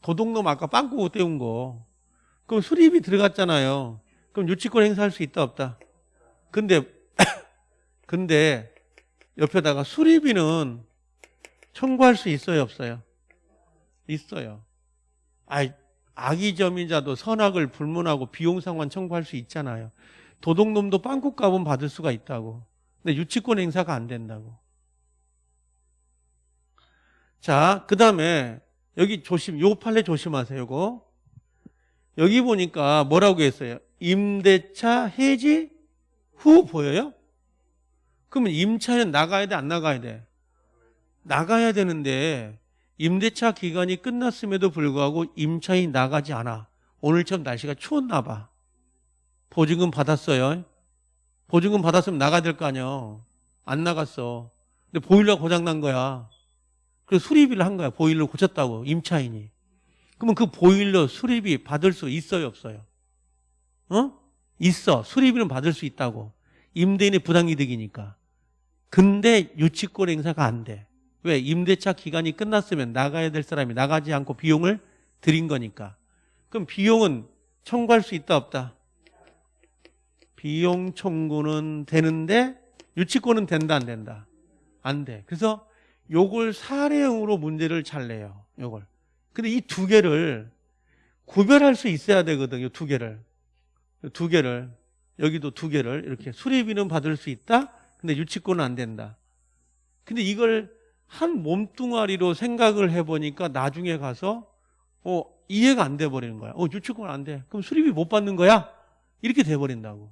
도둑놈 아까 빵꾸고 떼운 거. 그럼 수리비 들어갔잖아요. 그럼 유치권 행사할 수 있다 없다? 근데 근데 옆에다가 수리비는 청구할 수 있어요 없어요? 있어요. 아 악의 점이자도 선악을 불문하고 비용상환 청구할 수 있잖아요. 도둑놈도 빵꾸 값은 받을 수가 있다고. 근데 유치권 행사가 안 된다고. 자, 그 다음에 여기 조심, 요 판례 조심하세요, 요거. 여기 보니까 뭐라고 했어요? 임대차 해지 후 보여요? 그러면 임차는 나가야 돼, 안 나가야 돼? 나가야 되는데 임대차 기간이 끝났음에도 불구하고 임차인이 나가지 않아. 오늘처럼 날씨가 추웠나 봐. 보증금 받았어요. 보증금 받았으면 나가야 될 거 아니야. 안 나갔어. 근데 보일러 고장 난 거야. 그래서 수리비를 한 거야. 보일러 고쳤다고 임차인이. 그러면 그 보일러 수리비 받을 수 있어요, 없어요? 어? 있어. 수리비는 받을 수 있다고. 임대인의 부당이득이니까. 근데 유치권 행사가 안 돼. 왜? 임대차 기간이 끝났으면 나가야 될 사람이 나가지 않고 비용을 들인 거니까. 그럼 비용은 청구할 수 있다 없다? 비용 청구는 되는데 유치권은 된다 안 된다? 안 돼. 그래서 요걸 사례형으로 문제를 잘 내요. 요걸. 근데 이 두 개를 구별할 수 있어야 되거든. 요 두 개를. 요두 개를. 여기도 두 개를 이렇게 수리비는 받을 수 있다. 근데 유치권은 안 된다. 근데 이걸 한 몸뚱아리로 생각을 해보니까 나중에 가서 어 이해가 안 돼 버리는 거야. 어 유치권 안 돼. 그럼 수리비 못 받는 거야? 이렇게 돼 버린다고.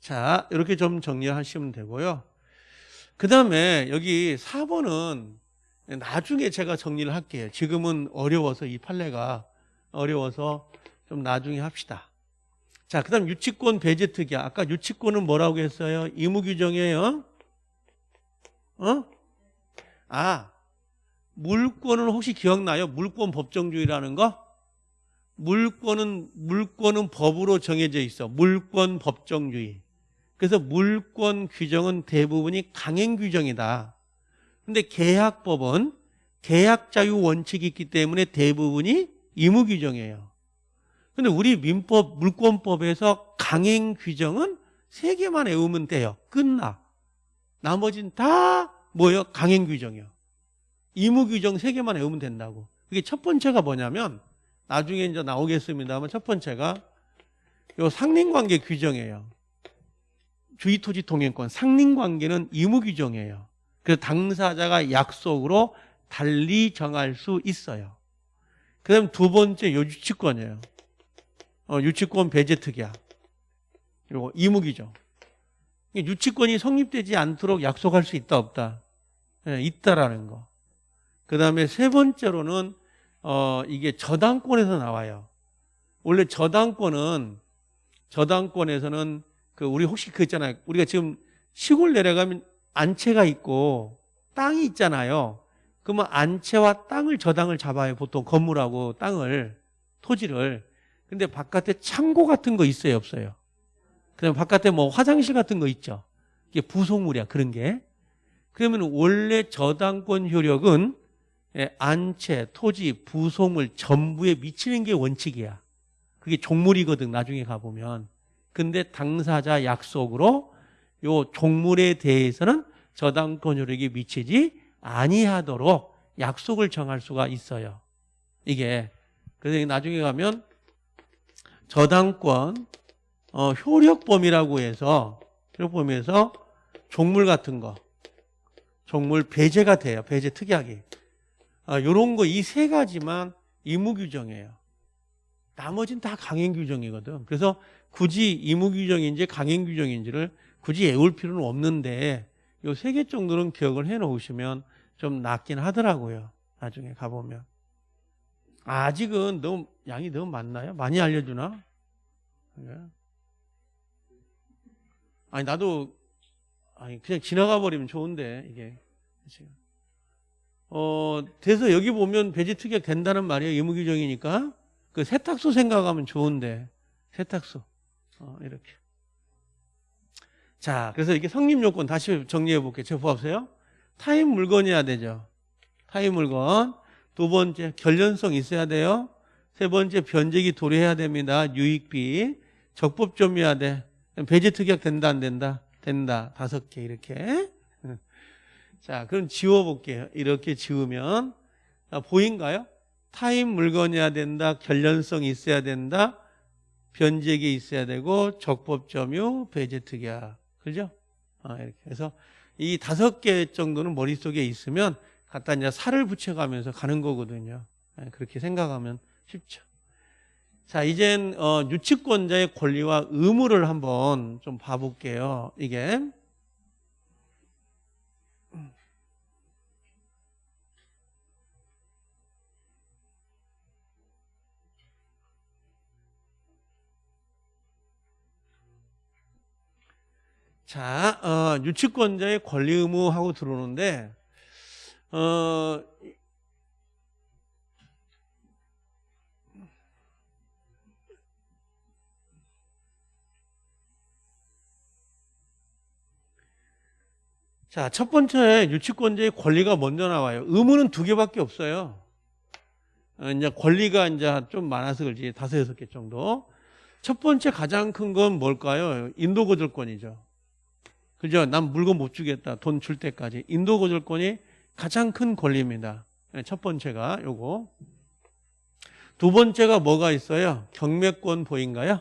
자, 이렇게 좀 정리하시면 되고요. 그 다음에 여기 4번은 나중에 제가 정리를 할게요. 지금은 어려워서 이 판례가 어려워서 좀 나중에 합시다. 자, 그 다음 유치권 배제 특이야. 아까 유치권은 뭐라고 했어요? 의무 규정이에요. 어? 아, 물권은 혹시 기억나요? 물권 법정주의라는 거? 물권은, 물권은 법으로 정해져 있어. 물권 법정주의. 그래서 물권 규정은 대부분이 강행 규정이다. 근데 계약법은 계약 자유 원칙이 있기 때문에 대부분이 의무 규정이에요. 근데 우리 민법 물권법에서 강행 규정은 세 개만 외우면 돼요. 끝나. 나머진 다 뭐예요? 강행 규정이요. 의무 규정 세 개만 외우면 된다고. 그게 첫 번째가 뭐냐면 나중에 이제 나오겠습니다만 첫 번째가 요 상린관계 규정이에요. 주의토지 통행권 상린관계는 의무 규정이에요. 그래서 당사자가 약속으로 달리 정할 수 있어요. 그 다음 두 번째 요 유치권이에요. 어, 유치권 배제 특약. 그리고 의무기죠. 유치권이 성립되지 않도록 약속할 수 있다 없다. 예, 있다라는 거. 그 다음에 세 번째로는 어, 이게 저당권에서 나와요. 원래 저당권은 저당권에서는 그 우리 혹시 그 있잖아요. 우리가 지금 시골 내려가면 안채가 있고 땅이 있잖아요. 그러면 안채와 땅을 저당을 잡아요. 보통 건물하고 땅을 토지를. 근데 바깥에 창고 같은 거 있어요, 없어요? 그다음 바깥에 뭐 화장실 같은 거 있죠. 이게 부속물이야, 그런 게. 그러면 원래 저당권 효력은 예, 안채, 토지, 부속물 전부에 미치는 게 원칙이야. 그게 종물이거든, 나중에 가보면. 근데 당사자 약속으로 요 종물에 대해서는 저당권 효력이 미치지 아니하도록 약속을 정할 수가 있어요. 이게. 그래서 나중에 가면 저당권 어, 효력 범위라고 해서 효력 범위에서 종물 같은 거 종물 배제가 돼요. 배제 특약이. 아, 요런 거이 세 가지만 의무 규정이에요. 나머지는 다 강행 규정이거든. 그래서 굳이 의무 규정인지 강행 규정인지를 굳이 외울 필요는 없는데 요 세 개 정도는 기억을 해 놓으시면 좀 낫긴 하더라고요. 나중에 가보면. 아직은 너무 양이 너무 많나요? 많이 알려주나? 네. 아니 나도 아니 그냥 지나가 버리면 좋은데 이게. 어 돼서 여기 보면 배지 특약 된다는 말이에요 의무 규정이니까. 그 세탁소 생각하면 좋은데 세탁소. 어, 이렇게. 자 그래서 이게 성립 요건 다시 정리해 볼게요. 저 보세요? 타인 물건이어야 되죠. 타인 물건 두 번째 견련성 있어야 돼요. 세 번째 변제기 도래해야 됩니다. 유익비. 적법점유여야 돼. 배제 특약 된다 안 된다? 된다. 다섯 개 이렇게. 자 그럼 지워볼게요. 이렇게 지우면. 아, 보인가요? 타인 물건이어야 된다. 견련성 있어야 된다. 변제기 있어야 되고 적법점유 배제 특약. 그죠? 아, 이렇게 해서 이 다섯 개 정도는 머릿속에 있으면 갖다 이제 살을 붙여가면서 가는 거거든요. 예, 그렇게 생각하면 쉽죠. 자, 이젠 어, 유치권자의 권리와 의무를 한번 좀 봐볼게요. 이게. 자, 어, 유치권자의 권리 의무하고 들어오는데 어, 자, 첫 번째 유치권자의 권리가 먼저 나와요. 의무는 두 개밖에 없어요. 어, 이제 권리가 이제 좀 많아서 그렇지 다섯 여섯 개 정도. 첫 번째 가장 큰 건 뭘까요? 인도거절권이죠. 그죠? 난 물건 못 주겠다. 돈 줄 때까지. 인도거절권이 가장 큰 권리입니다. 네, 첫 번째가 요거. 두 번째가 뭐가 있어요? 경매권 보인가요?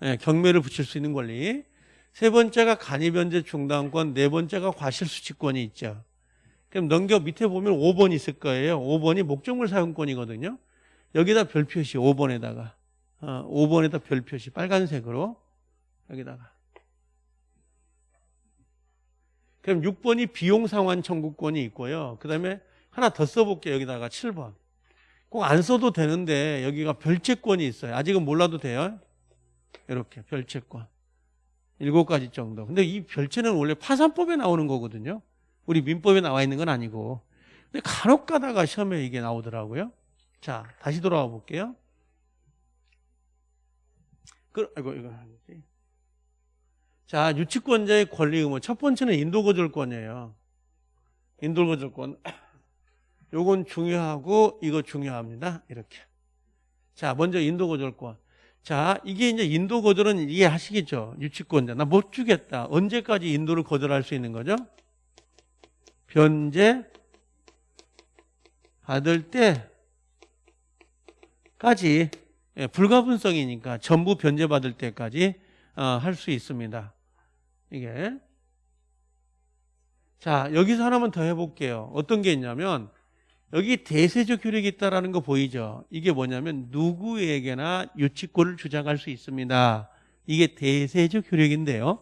네, 경매를 붙일 수 있는 권리. 세 번째가 간이변제 중단권, 네 번째가 과실수취권이 있죠. 그럼 넘겨 밑에 보면 5번 있을 거예요. 5번이 목적물 사용권이거든요. 여기다 별 표시 5번에다가 어, 5번에다 별 표시 빨간색으로 여기다가 그럼 6번이 비용 상환 청구권이 있고요. 그 다음에 하나 더 써볼게요. 여기다가 7번. 꼭 안 써도 되는데 여기가 별채권이 있어요. 아직은 몰라도 돼요. 이렇게 별채권. 일곱 가지 정도. 근데 이 별채는 원래 파산법에 나오는 거거든요. 우리 민법에 나와 있는 건 아니고. 근데 간혹 가다가 시험에 이게 나오더라고요. 자, 다시 돌아와 볼게요. 그, 아이고, 이거 아니지. 자, 유치권자의 권리 의무. 첫 번째는 인도거절권이에요. 인도거절권. 요건 중요하고, 이거 중요합니다. 이렇게. 자, 먼저 인도거절권. 자, 이게 이제 인도 거절은 이해하시겠죠? 유치권자. 나 못 주겠다. 언제까지 인도를 거절할 수 있는 거죠? 변제 받을 때까지 예, 불가분성이니까 전부 변제 받을 때까지 어, 할수 있습니다. 이게 자 여기서 하나만 더 해볼게요. 어떤 게 있냐면 여기 대세적 효력이 있다라는 거 보이죠? 이게 뭐냐면 누구에게나 유치권을 주장할 수 있습니다. 이게 대세적 효력인데요.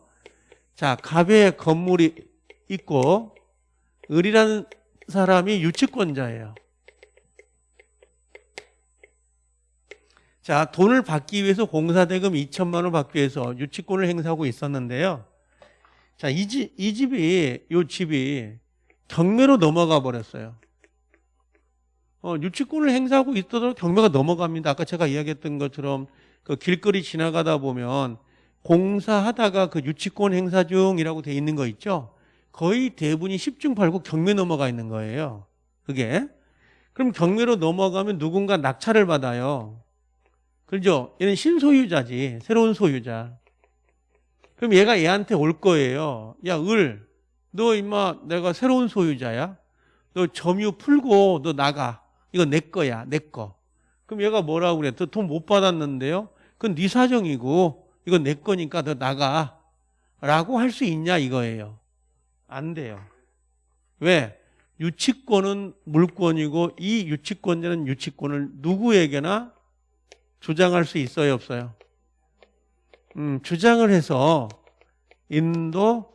자, 갑의 건물이 있고 을이라는 사람이 유치권자예요. 자, 돈을 받기 위해서 공사대금 2천만 원 받기 위해서 유치권을 행사하고 있었는데요. 자, 이 집, 이 집이, 요 집이 경매로 넘어가 버렸어요. 어, 유치권을 행사하고 있어도 경매가 넘어갑니다. 아까 제가 이야기했던 것처럼 그 길거리 지나가다 보면 공사하다가 그 유치권 행사 중이라고 돼 있는 거 있죠? 거의 대부분이 10중 팔고 경매 넘어가 있는 거예요. 그게. 그럼 경매로 넘어가면 누군가 낙찰을 받아요. 그죠? 얘는 신소유자지. 새로운 소유자. 그럼 얘가 얘한테 올 거예요. 야, 을. 너 임마 내가 새로운 소유자야. 너 점유 풀고 너 나가. 이거 내 거야, 내 거. 그럼 얘가 뭐라고 그래? 돈못 받았는데요? 그건 네 사정이고 이거 내 거니까 너 나가. 라고 할 수 있냐 이거예요. 안 돼요. 왜? 유치권은 물권이고 이 유치권자는 유치권을 누구에게나 주장할 수 있어요, 없어요? 음, 주장을 해서 인도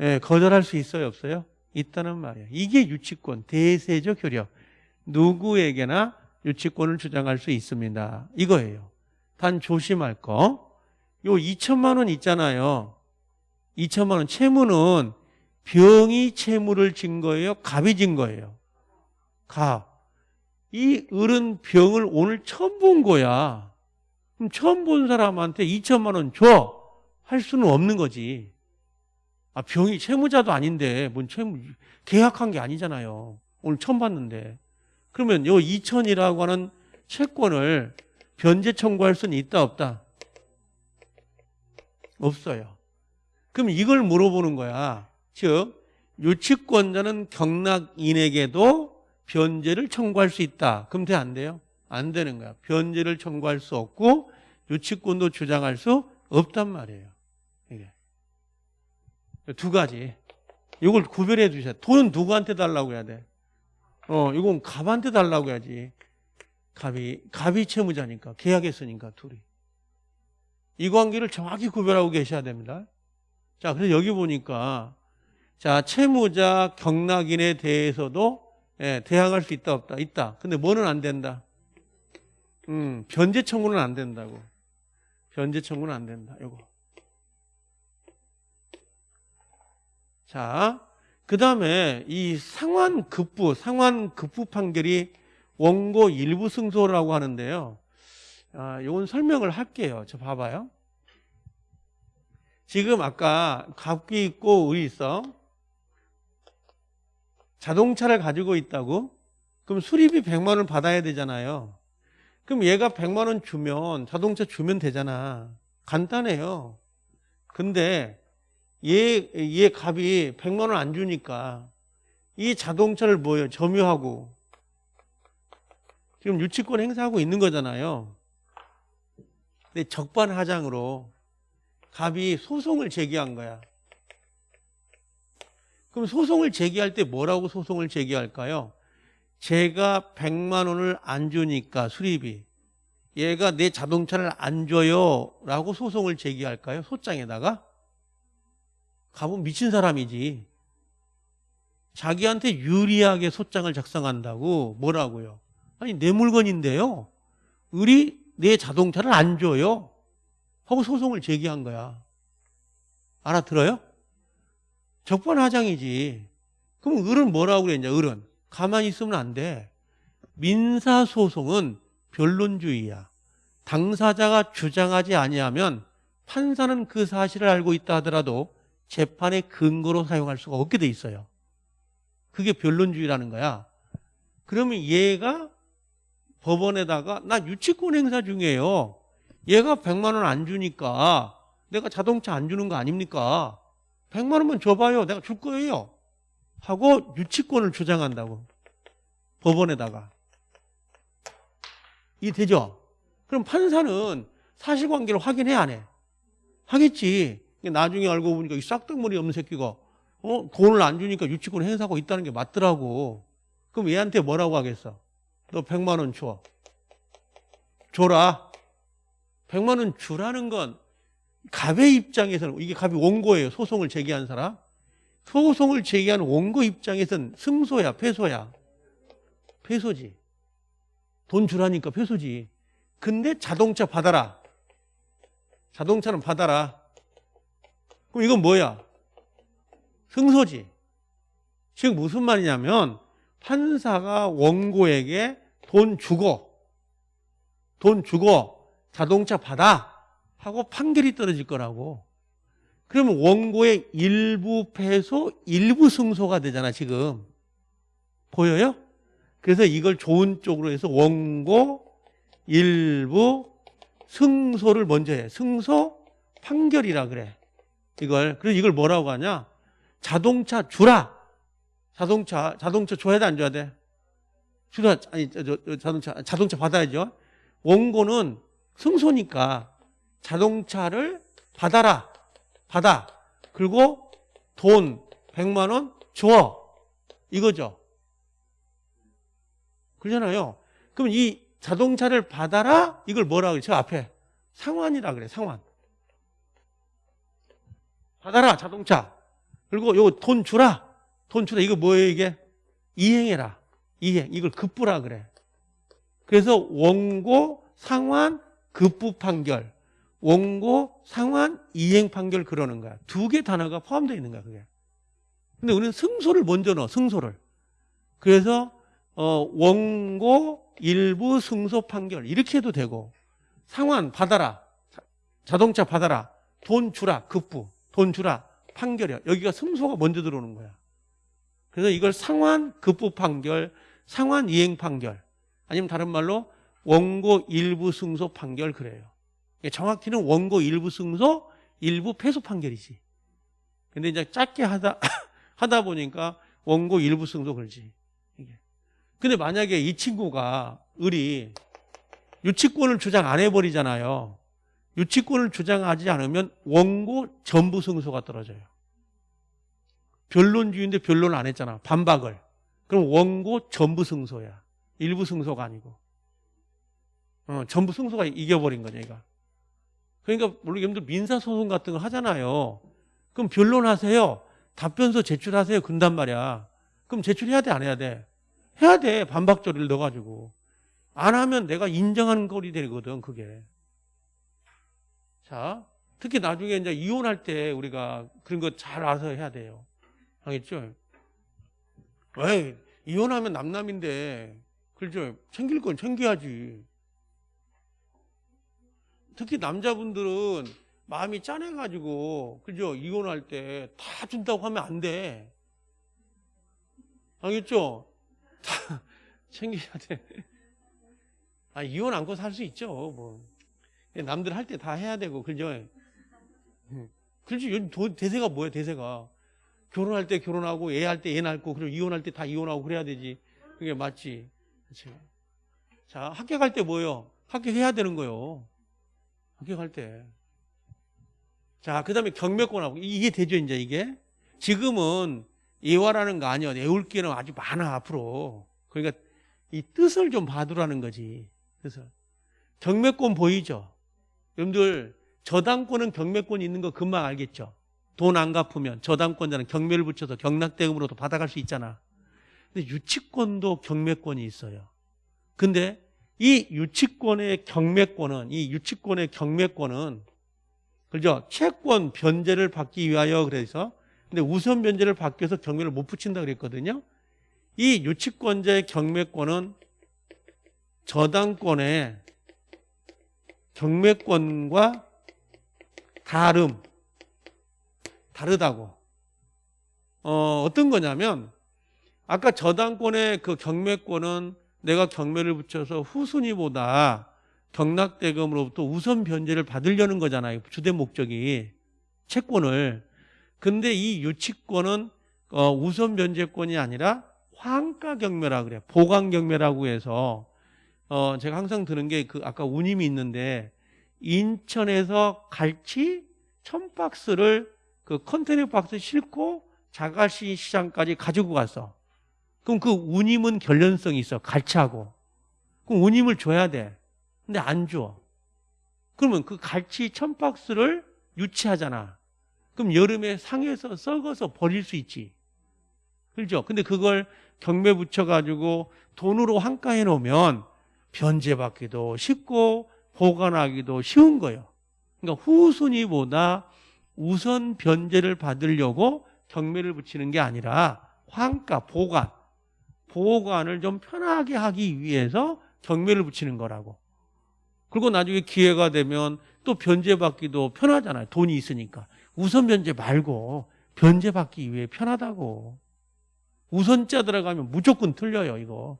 예, 거절할 수 있어요, 없어요? 있다는 말이에요. 이게 유치권, 대세적 효력. 누구에게나 유치권을 주장할 수 있습니다. 이거예요. 단 조심할 거. 요 2천만 원 있잖아요. 2천만 원 채무는 병이 채무를 진 거예요? 갑이 진 거예요? 갑. 이 을은 병을 오늘 처음 본 거야. 그럼 처음 본 사람한테 2천만 원 줘. 할 수는 없는 거지. 아, 병이 채무자도 아닌데, 뭔 채무, 계약한 게 아니잖아요. 오늘 처음 봤는데. 그러면 요 2천이라고 하는 채권을 변제 청구할 수는 있다 없다? 없어요. 그럼 이걸 물어보는 거야. 즉 유치권자는 경락인에게도 변제를 청구할 수 있다. 그럼 돼 안 돼요? 안 되는 거야. 변제를 청구할 수 없고 유치권도 주장할 수 없단 말이에요. 이게 두 가지. 이걸 구별해 주셔야 돼. 돈은 누구한테 달라고 해야 돼? 어, 이건 갑한테 달라고 해야지. 갑이, 갑이 채무자니까. 계약했으니까, 둘이. 이 관계를 정확히 구별하고 계셔야 됩니다. 자, 그래서 여기 보니까, 자, 채무자 경락인에 대해서도, 예, 대항할 수 있다, 없다? 있다. 근데 뭐는 안 된다? 음, 변제 청구는 안 된다고. 변제 청구는 안 된다. 요거. 자, 그 다음에 이 상환급부, 상환급부 판결이 원고 일부 승소라고 하는데요. 아, 이건 설명을 할게요. 저 봐봐요. 지금 아까 갑기 있고 의 있어. 자동차를 가지고 있다고? 그럼 수리비 100만 원 받아야 되잖아요. 그럼 얘가 100만 원 주면 자동차 주면 되잖아. 간단해요. 근데 얘, 얘 값이 100만 원 안 주니까 이 자동차를 뭐예요? 점유하고 지금 유치권 행사하고 있는 거잖아요. 근데 적반하장으로 갑이 소송을 제기한 거야. 그럼 소송을 제기할 때 뭐라고 소송을 제기할까요? 제가 100만 원을 안 주니까 수리비. 얘가 내 자동차를 안 줘요 라고 소송을 제기할까요? 소장에다가? 갑은 미친 사람이지. 자기한테 유리하게 소장을 작성한다고 뭐라고요? 아니 내 물건인데요. 을이 내 자동차를 안 줘요. 하고 소송을 제기한 거야. 알아들어요? 적반하장이지. 그럼 을은 뭐라고 그랬냐 을은 가만히 있으면 안 돼. 민사소송은 변론주의야. 당사자가 주장하지 아니하면 판사는 그 사실을 알고 있다 하더라도 재판의 근거로 사용할 수가 없게 돼 있어요. 그게 변론주의라는 거야. 그러면 얘가 법원에다가 나 유치권 행사 중이에요. 얘가 100만 원 안 주니까 내가 자동차 안 주는 거 아닙니까? 100만 원만 줘봐요. 내가 줄 거예요. 하고 유치권을 주장한다고 법원에다가 이 되죠? 그럼 판사는 사실관계를 확인해 안 해? 하겠지 나중에 알고 보니까 이 싹둑머리 없는 새끼가 어? 돈을 안 주니까 유치권 행사하고 있다는 게 맞더라고 그럼 얘한테 뭐라고 하겠어? 너 100만 원 줘. 줘라 100만 원 주라는 건 갑의 입장에서는 이게 갑이 원고예요 소송을 제기한 사람 소송을 제기한 원고 입장에선 승소야, 패소야? 패소지. 돈 주라니까 패소지. 근데 자동차 받아라. 자동차는 받아라. 그럼 이건 뭐야? 승소지. 즉 무슨 말이냐면 판사가 원고에게 돈 주고 돈 주고 자동차 받아 하고 판결이 떨어질 거라고. 그러면 원고의 일부 패소, 일부 승소가 되잖아, 지금. 보여요? 그래서 이걸 좋은 쪽으로 해서 원고, 일부, 승소를 먼저 해. 승소, 판결이라 그래. 이걸. 그래서 이걸 뭐라고 하냐? 자동차 주라. 자동차, 자동차 줘야 돼, 안 줘야 돼? 주라, 아니, 자동차, 자동차 받아야죠. 원고는 승소니까 자동차를 받아라. 받아. 그리고 돈 100만 원 줘. 이거죠. 그러잖아요. 그럼 이 자동차를 받아라? 이걸 뭐라 그래? 저 앞에 상환이라 그래. 상환. 받아라. 자동차. 그리고 요거 돈 주라. 돈 주라. 이거 뭐예요, 이게? 이행해라. 이행. 이걸 급부라 그래. 그래서 원고 상환 급부 판결. 원고, 상환, 이행 판결 그러는 거야. 두 개 단어가 포함되어 있는 거야, 그게. 근데 우리는 승소를 먼저 넣어, 승소를. 그래서, 어, 원고, 일부 승소 판결. 이렇게 해도 되고, 상환 받아라. 자동차 받아라. 돈 주라. 급부. 돈 주라. 판결이야. 여기가 승소가 먼저 들어오는 거야. 그래서 이걸 상환, 급부 판결, 상환, 이행 판결. 아니면 다른 말로 원고 일부 승소 판결 그래요. 정확히는 원고 일부 승소, 일부 패소 판결이지. 근데 이제 짧게 하다, 하다 보니까 원고 일부 승소 그러지. 근데 만약에 이 친구가, 을이 유치권을 주장 안 해버리잖아요. 유치권을 주장하지 않으면 원고 전부 승소가 떨어져요. 변론주의인데 변론 안 했잖아. 반박을. 그럼 원고 전부 승소야. 일부 승소가 아니고. 어, 전부 승소가 이겨버린 거죠, 얘가. 그러니까 물론 여러분들 민사소송 같은 거 하잖아요. 그럼 변론하세요. 답변서 제출하세요. 근단 말이야. 그럼 제출해야 돼? 안 해야 돼? 해야 돼. 반박조리를 넣어가지고. 안 하면 내가 인정하는 거리 되거든, 그게. 자, 특히 나중에 이제 이혼할 때 우리가 그런 거 잘 알아서 해야 돼요. 알겠죠? 왜? 이혼하면 남남인데, 그렇죠? 챙길 건 챙겨야지. 특히 남자분들은 마음이 짠해가지고 그죠 이혼할 때 다 준다고 하면 안 돼. 알겠죠? 다 챙겨야 돼. 아, 이혼 안고 살 수 있죠. 뭐. 남들 할 때 다 해야 되고, 그죠? 그렇지. 요즘 도- 대세가 뭐예요, 대세가. 결혼할 때 결혼하고, 애 할 때 애 낳고, 그리고 이혼할 때 다 이혼하고 그래야 되지. 그게 맞지. 그렇지. 자, 합격할 때 뭐예요? 합격해야 되는 거예요. 합격할 때. 자, 그 다음에 경매권하고, 이게 되죠, 이제 이게? 지금은 예화라는 거 아니야. 애울 기는 아주 많아, 앞으로. 그러니까 이 뜻을 좀 봐두라는 거지. 뜻을. 경매권 보이죠? 여러분들, 저당권은 경매권 있는 거 금방 알겠죠? 돈 안 갚으면 저당권자는 경매를 붙여서 경락대금으로도 받아갈 수 있잖아. 근데 유치권도 경매권이 있어요. 근데 이 유치권의 경매권은, 이 유치권의 경매권은, 그죠? 채권 변제를 받기 위하여 그래서 근데 우선 변제를 받기 위해서 경매를 못 붙인다 그랬거든요. 이 유치권자의 경매권은 저당권의 경매권과 다름, 다르다고. 어, 어떤 거냐면, 아까 저당권의 그 경매권은 내가 경매를 붙여서 후순위보다 경락대금으로부터 우선 변제를 받으려는 거잖아요. 주된 목적이. 채권을. 근데 이 유치권은 어, 우선 변제권이 아니라 환가 경매라 그래. 보강 경매라고 해서 어, 제가 항상 드는 게 그 아까 운임이 있는데 인천에서 갈치 천 박스를 그 컨테이너 박스 싣고 자갈시 시장까지 가지고 갔어. 그럼 그 운임은 결련성이 있어. 갈치하고. 그럼 운임을 줘야 돼. 근데 안 줘. 그러면 그 갈치 천 박스를 유치하잖아. 그럼 여름에 상해서 썩어서 버릴 수 있지. 그렇죠? 근데 그걸 경매 붙여가지고 돈으로 환가해 놓으면 변제받기도 쉽고 보관하기도 쉬운 거예요. 그러니까 후순위보다 우선 변제를 받으려고 경매를 붙이는 게 아니라 환가, 보관, 보관을 좀 편하게 하기 위해서 경매를 붙이는 거라고. 그리고 나중에 기회가 되면 또 변제받기도 편하잖아요. 돈이 있으니까. 우선 변제 말고 변제받기 위해 편하다고. 우선자 들어가면 무조건 틀려요, 이거.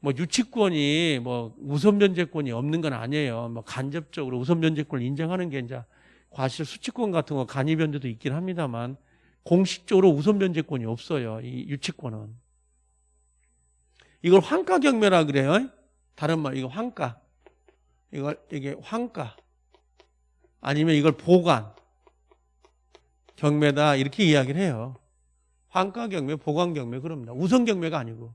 뭐 유치권이 뭐 우선 변제권이 없는 건 아니에요. 뭐 간접적으로 우선 변제권을 인정하는 게 이제 과실 수치권 같은 거 간이 변제도 있긴 합니다만 공식적으로 우선 변제권이 없어요. 이 유치권은. 이걸 환가 경매라 그래요. 다른 말 이거 환가. 이걸 이게 환가. 아니면 이걸 보관 경매다 이렇게 이야기를 해요. 환가 경매, 보관 경매 그럽니다. 우선 경매가 아니고.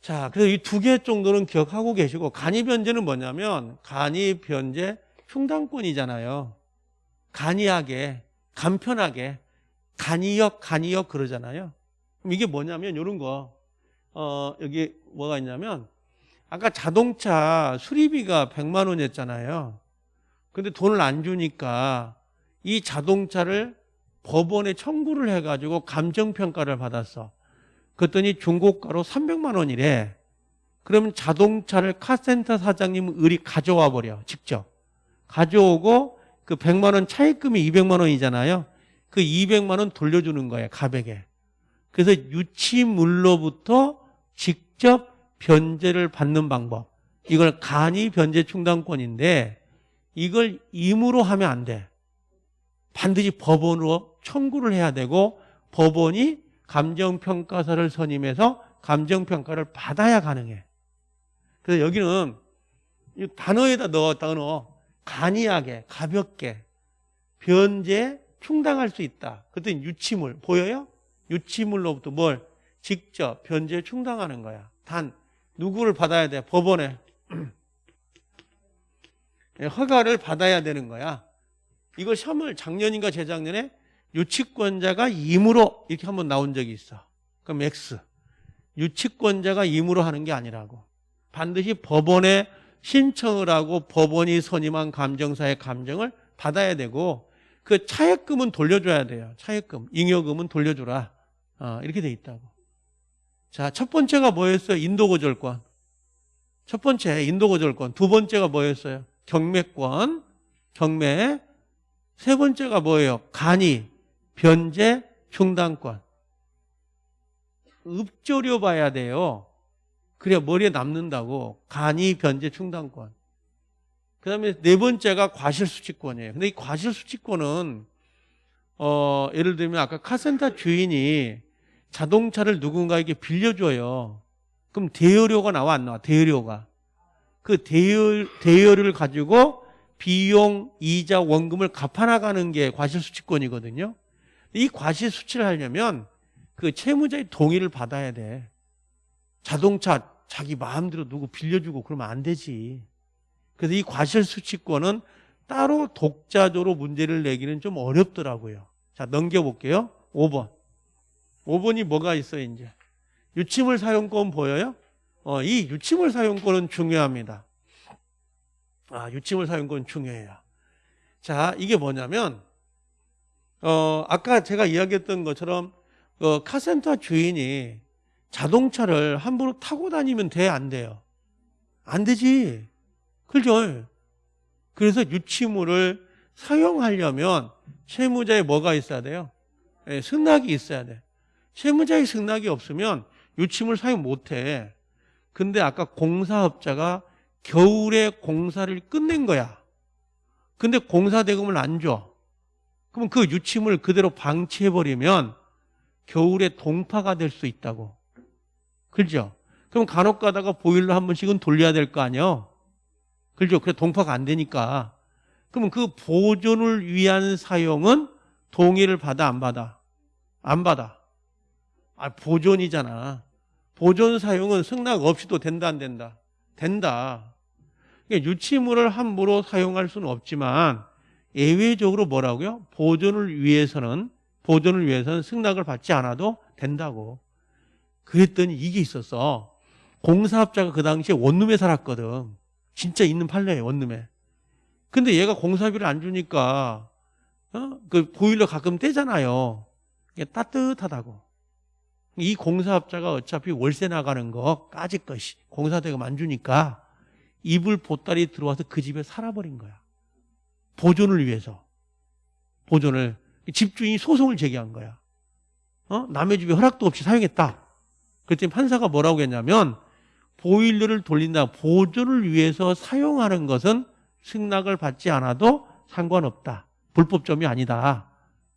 자, 그래서 이 두 개 정도는 기억하고 계시고 간이 변제는 뭐냐면 간이 변제 흉당권이잖아요. 간이하게, 간편하게 간이역, 간이역 그러잖아요. 이게 뭐냐면 이런 거. 어, 여기 뭐가 있냐면 아까 자동차 수리비가 100만 원이었잖아요. 근데 돈을 안 주니까 이 자동차를 법원에 청구를 해가지고 감정평가를 받았어. 그랬더니 중고가로 300만 원이래. 그러면 자동차를 카센터 사장님 을이 가져와 버려. 직접. 가져오고 그 100만 원 차입금이 200만 원이잖아요. 그 200만 원 돌려주는 거예요. 가백에. 그래서 유치물로부터 직접 변제를 받는 방법. 이걸 간이 변제 충당권인데 이걸 임으로 하면 안 돼. 반드시 법원으로 청구를 해야 되고 법원이 감정평가서를 선임해서 감정평가를 받아야 가능해. 그래서 여기는 이 단어에다 넣어. 간이하게, 가볍게, 변제, 충당할 수 있다. 그랬더니 유치물, 보여요? 유치물로부터 뭘? 직접 변제 충당하는 거야. 단, 누구를 받아야 돼? 법원에. 허가를 받아야 되는 거야. 이걸 시험을 작년인가 재작년에 유치권자가 임으로 이렇게 한번 나온 적이 있어. 그럼 X. 유치권자가 임으로 하는 게 아니라고. 반드시 법원에 신청을 하고 법원이 선임한 감정사의 감정을 받아야 되고 그 차액금은 돌려줘야 돼요. 차액금, 잉여금은 돌려주라. 어, 이렇게 돼 있다고. 자, 첫 번째가 뭐였어요? 인도고절권. 첫 번째 인도고절권. 두 번째가 뭐였어요? 경매권, 경매. 세 번째가 뭐예요? 간이, 변제, 충당권. 읍조려 봐야 돼요. 그래야 머리에 남는다고. 간이 변제 충당권. 그 다음에 네 번째가 과실수취권이에요. 근데 이 과실수취권은, 어, 예를 들면 아까 카센터 주인이 자동차를 누군가에게 빌려줘요. 그럼 대여료가 나와 안 나와? 대여료가. 그 대여, 대여료를 가지고 비용, 이자, 원금을 갚아나가는 게 과실수취권이거든요. 이 과실수취를 하려면 그 채무자의 동의를 받아야 돼. 자동차 자기 마음대로 누구 빌려주고 그러면 안 되지. 그래서 이 과실수취권은 따로 독자적으로 문제를 내기는 좀 어렵더라고요. 자, 넘겨볼게요. 5번. 5번이 뭐가 있어요, 이제? 유치물 사용권 보여요? 어, 이 유치물 사용권은 중요합니다. 아, 유치물 사용권 중요해요. 자, 이게 뭐냐면, 어, 아까 제가 이야기했던 것처럼, 어, 카센터 주인이 자동차를 함부로 타고 다니면 돼, 안 돼요? 안 되지. 그죠? 그래서 유치물을 사용하려면 채무자에 뭐가 있어야 돼요? 예, 승낙이 있어야 돼. 채무자의 승낙이 없으면 유치물 사용 못 해. 근데 아까 공사업자가 겨울에 공사를 끝낸 거야. 근데 공사 대금을 안 줘. 그럼 그 유치물 그대로 방치해버리면 겨울에 동파가 될 수 있다고. 그죠? 그럼 간혹 가다가 보일러 한 번씩은 돌려야 될 거 아니에요? 그죠? 그래 동파가 안 되니까. 그러면 그 보존을 위한 사용은 동의를 받아 안 받아? 안 받아. 아, 보존이잖아. 보존 사용은 승낙 없이도 된다 안 된다? 된다. 그러니까 유치물을 함부로 사용할 수는 없지만 예외적으로 뭐라고요? 보존을 위해서는 보존을 위해서는 승낙을 받지 않아도 된다고. 그랬더니 이게 있었어. 공사업자가 그 당시에 원룸에 살았거든. 진짜 있는 판례에 원룸에. 근데 얘가 공사비를 안 주니까 어? 그 보일러 가끔 떼잖아요. 이게 따뜻하다고. 이 공사업자가 어차피 월세 나가는 거 까짓 것이 공사대금 안 주니까 이불 보따리 들어와서 그 집에 살아버린 거야. 보존을 위해서. 보존을. 집주인이 소송을 제기한 거야. 어? 남의 집에 허락도 없이 사용했다. 그랬더니 판사가 뭐라고 했냐면 보일러를 돌린다. 보존을 위해서 사용하는 것은 승낙을 받지 않아도 상관없다. 불법점이 아니다.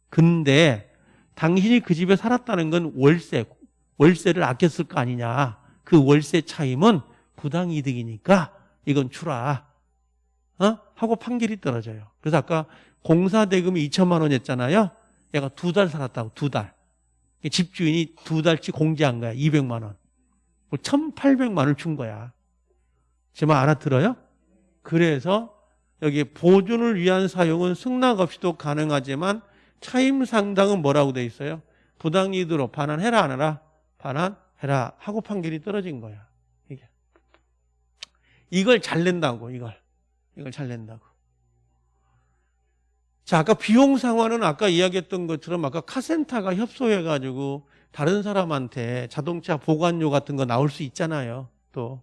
근데 당신이 그 집에 살았다는 건 월세, 월세를 아꼈을 거 아니냐. 그 월세 차임은 부당이득이니까 이건 주라. 어? 하고 판결이 떨어져요. 그래서 아까 공사 대금이 2천만 원이었잖아요. 얘가 두 달 살았다고, 두 달. 집주인이 두 달치 공제한 거야, 200만 원. 1,800만 원을 준 거야. 제 말 알아들어요? 그래서 여기 보존을 위한 사용은 승낙 없이도 가능하지만 차임 상당은 뭐라고 돼 있어요? 부당이득으로 반환해라 안 해라? 반환해라 하고 판결이 떨어진 거야. 이게. 이걸 잘 낸다고 이걸. 이걸 잘 낸다고. 자, 아까 비용 상환은 아까 이야기했던 것처럼 아까 카센터가 협소해가지고 다른 사람한테 자동차 보관료 같은 거 나올 수 있잖아요. 또.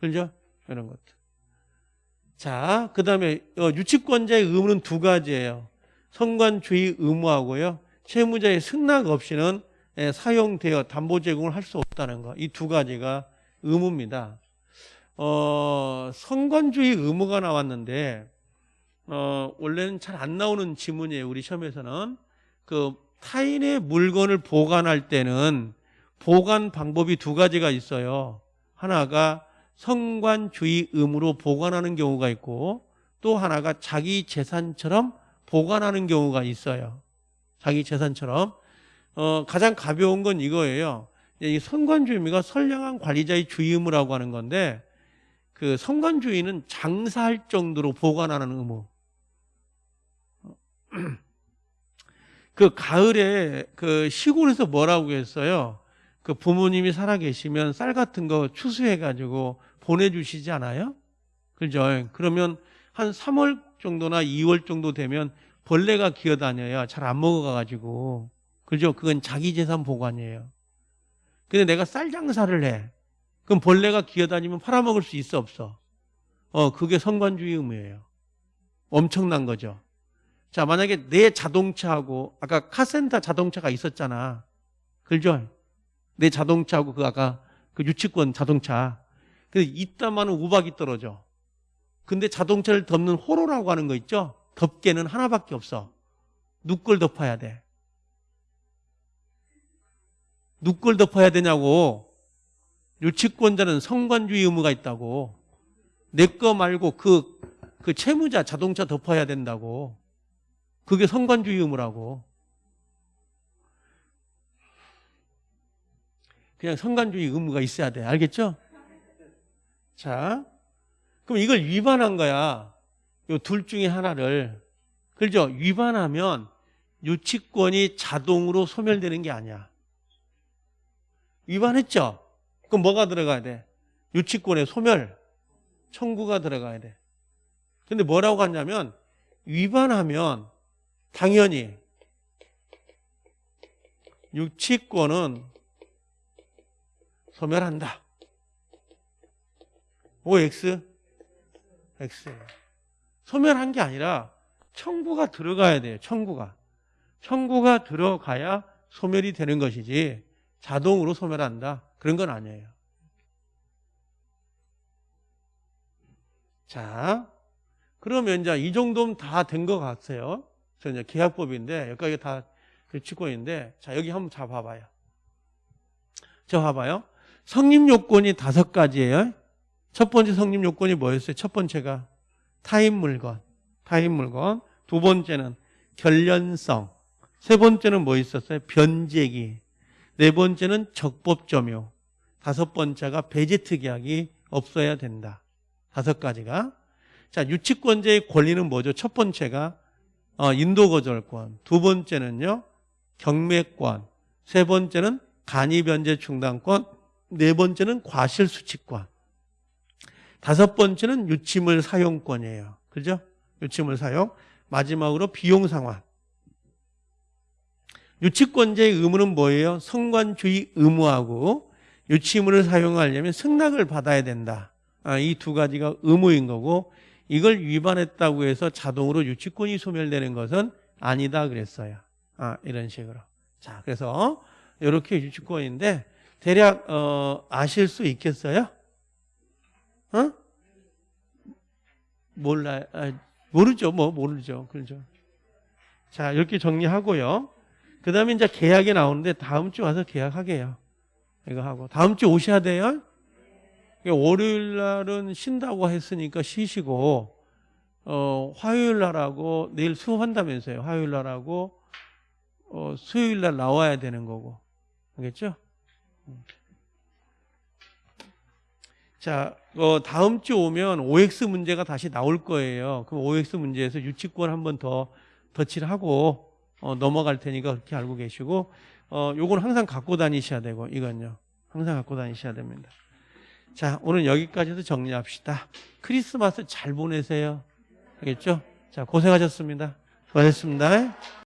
그죠? 이런 것들. 자, 그 다음에 어, 유치권자의 의무는 두 가지예요. 성관주의 의무하고요. 채무자의 승낙 없이는 예, 사용되어 담보 제공을 할 수 없다는 거. 이 두 가지가 의무입니다. 어, 성관주의 의무가 나왔는데 어, 원래는 잘 안 나오는 지문이에요. 우리 시험에서는 그 타인의 물건을 보관할 때는 보관 방법이 두 가지가 있어요. 하나가 성관주의 의무로 보관하는 경우가 있고 또 하나가 자기 재산처럼 보관하는 경우가 있어요. 자기 재산처럼. 어, 가장 가벼운 건 이거예요. 이 성관주의가 선량한 관리자의 주의 의무라고 하는 건데 그 성관주의는 장사할 정도로 보관하는 의무. 그 가을에 그 시골에서 뭐라고 했어요? 그 부모님이 살아 계시면 쌀 같은 거 추수해 가지고 보내주시지 않아요? 그죠? 그러면 한 3월 정도나 2월 정도 되면 벌레가 기어다녀야 잘 안 먹어가가지고 그죠? 그건 자기 재산 보관이에요. 근데 내가 쌀 장사를 해. 그럼 벌레가 기어다니면 팔아먹을 수 있어 없어? 어 그게 성관주의 의무예요. 엄청난 거죠. 자, 만약에 내 자동차하고 아까 카센터 자동차가 있었잖아. 그죠? 내 자동차하고 그 아까 그 유치권 자동차. 근데 이따만은 우박이 떨어져. 근데 자동차를 덮는 호로라고 하는 거 있죠? 덮개는 하나밖에 없어. 누굴 덮어야 돼? 누굴 덮어야 되냐고. 유치권자는 성관주의 의무가 있다고. 내 거 말고 그, 그 채무자 자동차 덮어야 된다고. 그게 성관주의 의무라고. 그냥 성관주의 의무가 있어야 돼. 알겠죠? 자, 그럼 이걸 위반한 거야. 요 둘 중에 하나를. 그죠? 위반하면 유치권이 자동으로 소멸되는 게 아니야. 위반했죠? 그럼 뭐가 들어가야 돼? 유치권의 소멸, 청구가 들어가야 돼. 근데 뭐라고 하냐면 위반하면 당연히 유치권은 소멸한다. OX? X. 소멸한 게 아니라 청구가 들어가야 돼요. 청구가. 청구가 들어가야 소멸이 되는 것이지 자동으로 소멸한다. 그런 건 아니에요. 자, 그러면 이제 이 정도면 다 된 것 같아요. 저 이제 계약법인데 여기까지 다 유치권인데 자 여기 한번. 자 봐봐요. 성립 요건이 다섯 가지예요. 첫 번째 성립 요건이 뭐였어요? 첫 번째가 타인 물건, 타인 물건. 두 번째는 결련성. 세 번째는 뭐 있었어요? 변제기. 네 번째는 적법점유. 다섯 번째가 배제특 계약이 없어야 된다. 다섯 가지가. 자, 유치권자의 권리는 뭐죠? 첫 번째가 어, 인도거절권. 두 번째는요, 경매권. 세 번째는 간이변제 충당권. 네 번째는 과실수칙권. 다섯 번째는 유치물 사용권이에요. 그죠? 유치물 사용. 마지막으로 비용 상환. 유치권자의 의무는 뭐예요? 성관주의 의무하고 유치물을 사용하려면 승낙을 받아야 된다. 아, 이 두 가지가 의무인 거고 이걸 위반했다고 해서 자동으로 유치권이 소멸되는 것은 아니다 그랬어요. 아, 이런 식으로. 자, 그래서 이렇게 유치권인데 대략 어, 아실 수 있겠어요? 어? 몰라, 아, 모르죠, 뭐 모르죠, 그렇죠. 자, 이렇게 정리하고요. 그 다음에 이제 계약이 나오는데 다음 주 와서 계약하게요. 이거 하고 다음 주 오셔야 돼요. 월요일 날은 쉰다고 했으니까 쉬시고 어, 화요일 날하고 내일 수업한다면서요. 화요일 날하고 어, 수요일 날 나와야 되는 거고. 알겠죠? 자, 어, 다음 주 오면 OX 문제가 다시 나올 거예요. 그럼 OX 문제에서 유치권 한 번 더 덧칠을 하고 어, 넘어갈 테니까 그렇게 알고 계시고 어, 요건 항상 갖고 다니셔야 되고 이건요. 항상 갖고 다니셔야 됩니다. 자, 오늘 여기까지도 정리합시다. 크리스마스 잘 보내세요. 알겠죠? 자, 고생하셨습니다. 수고하셨습니다.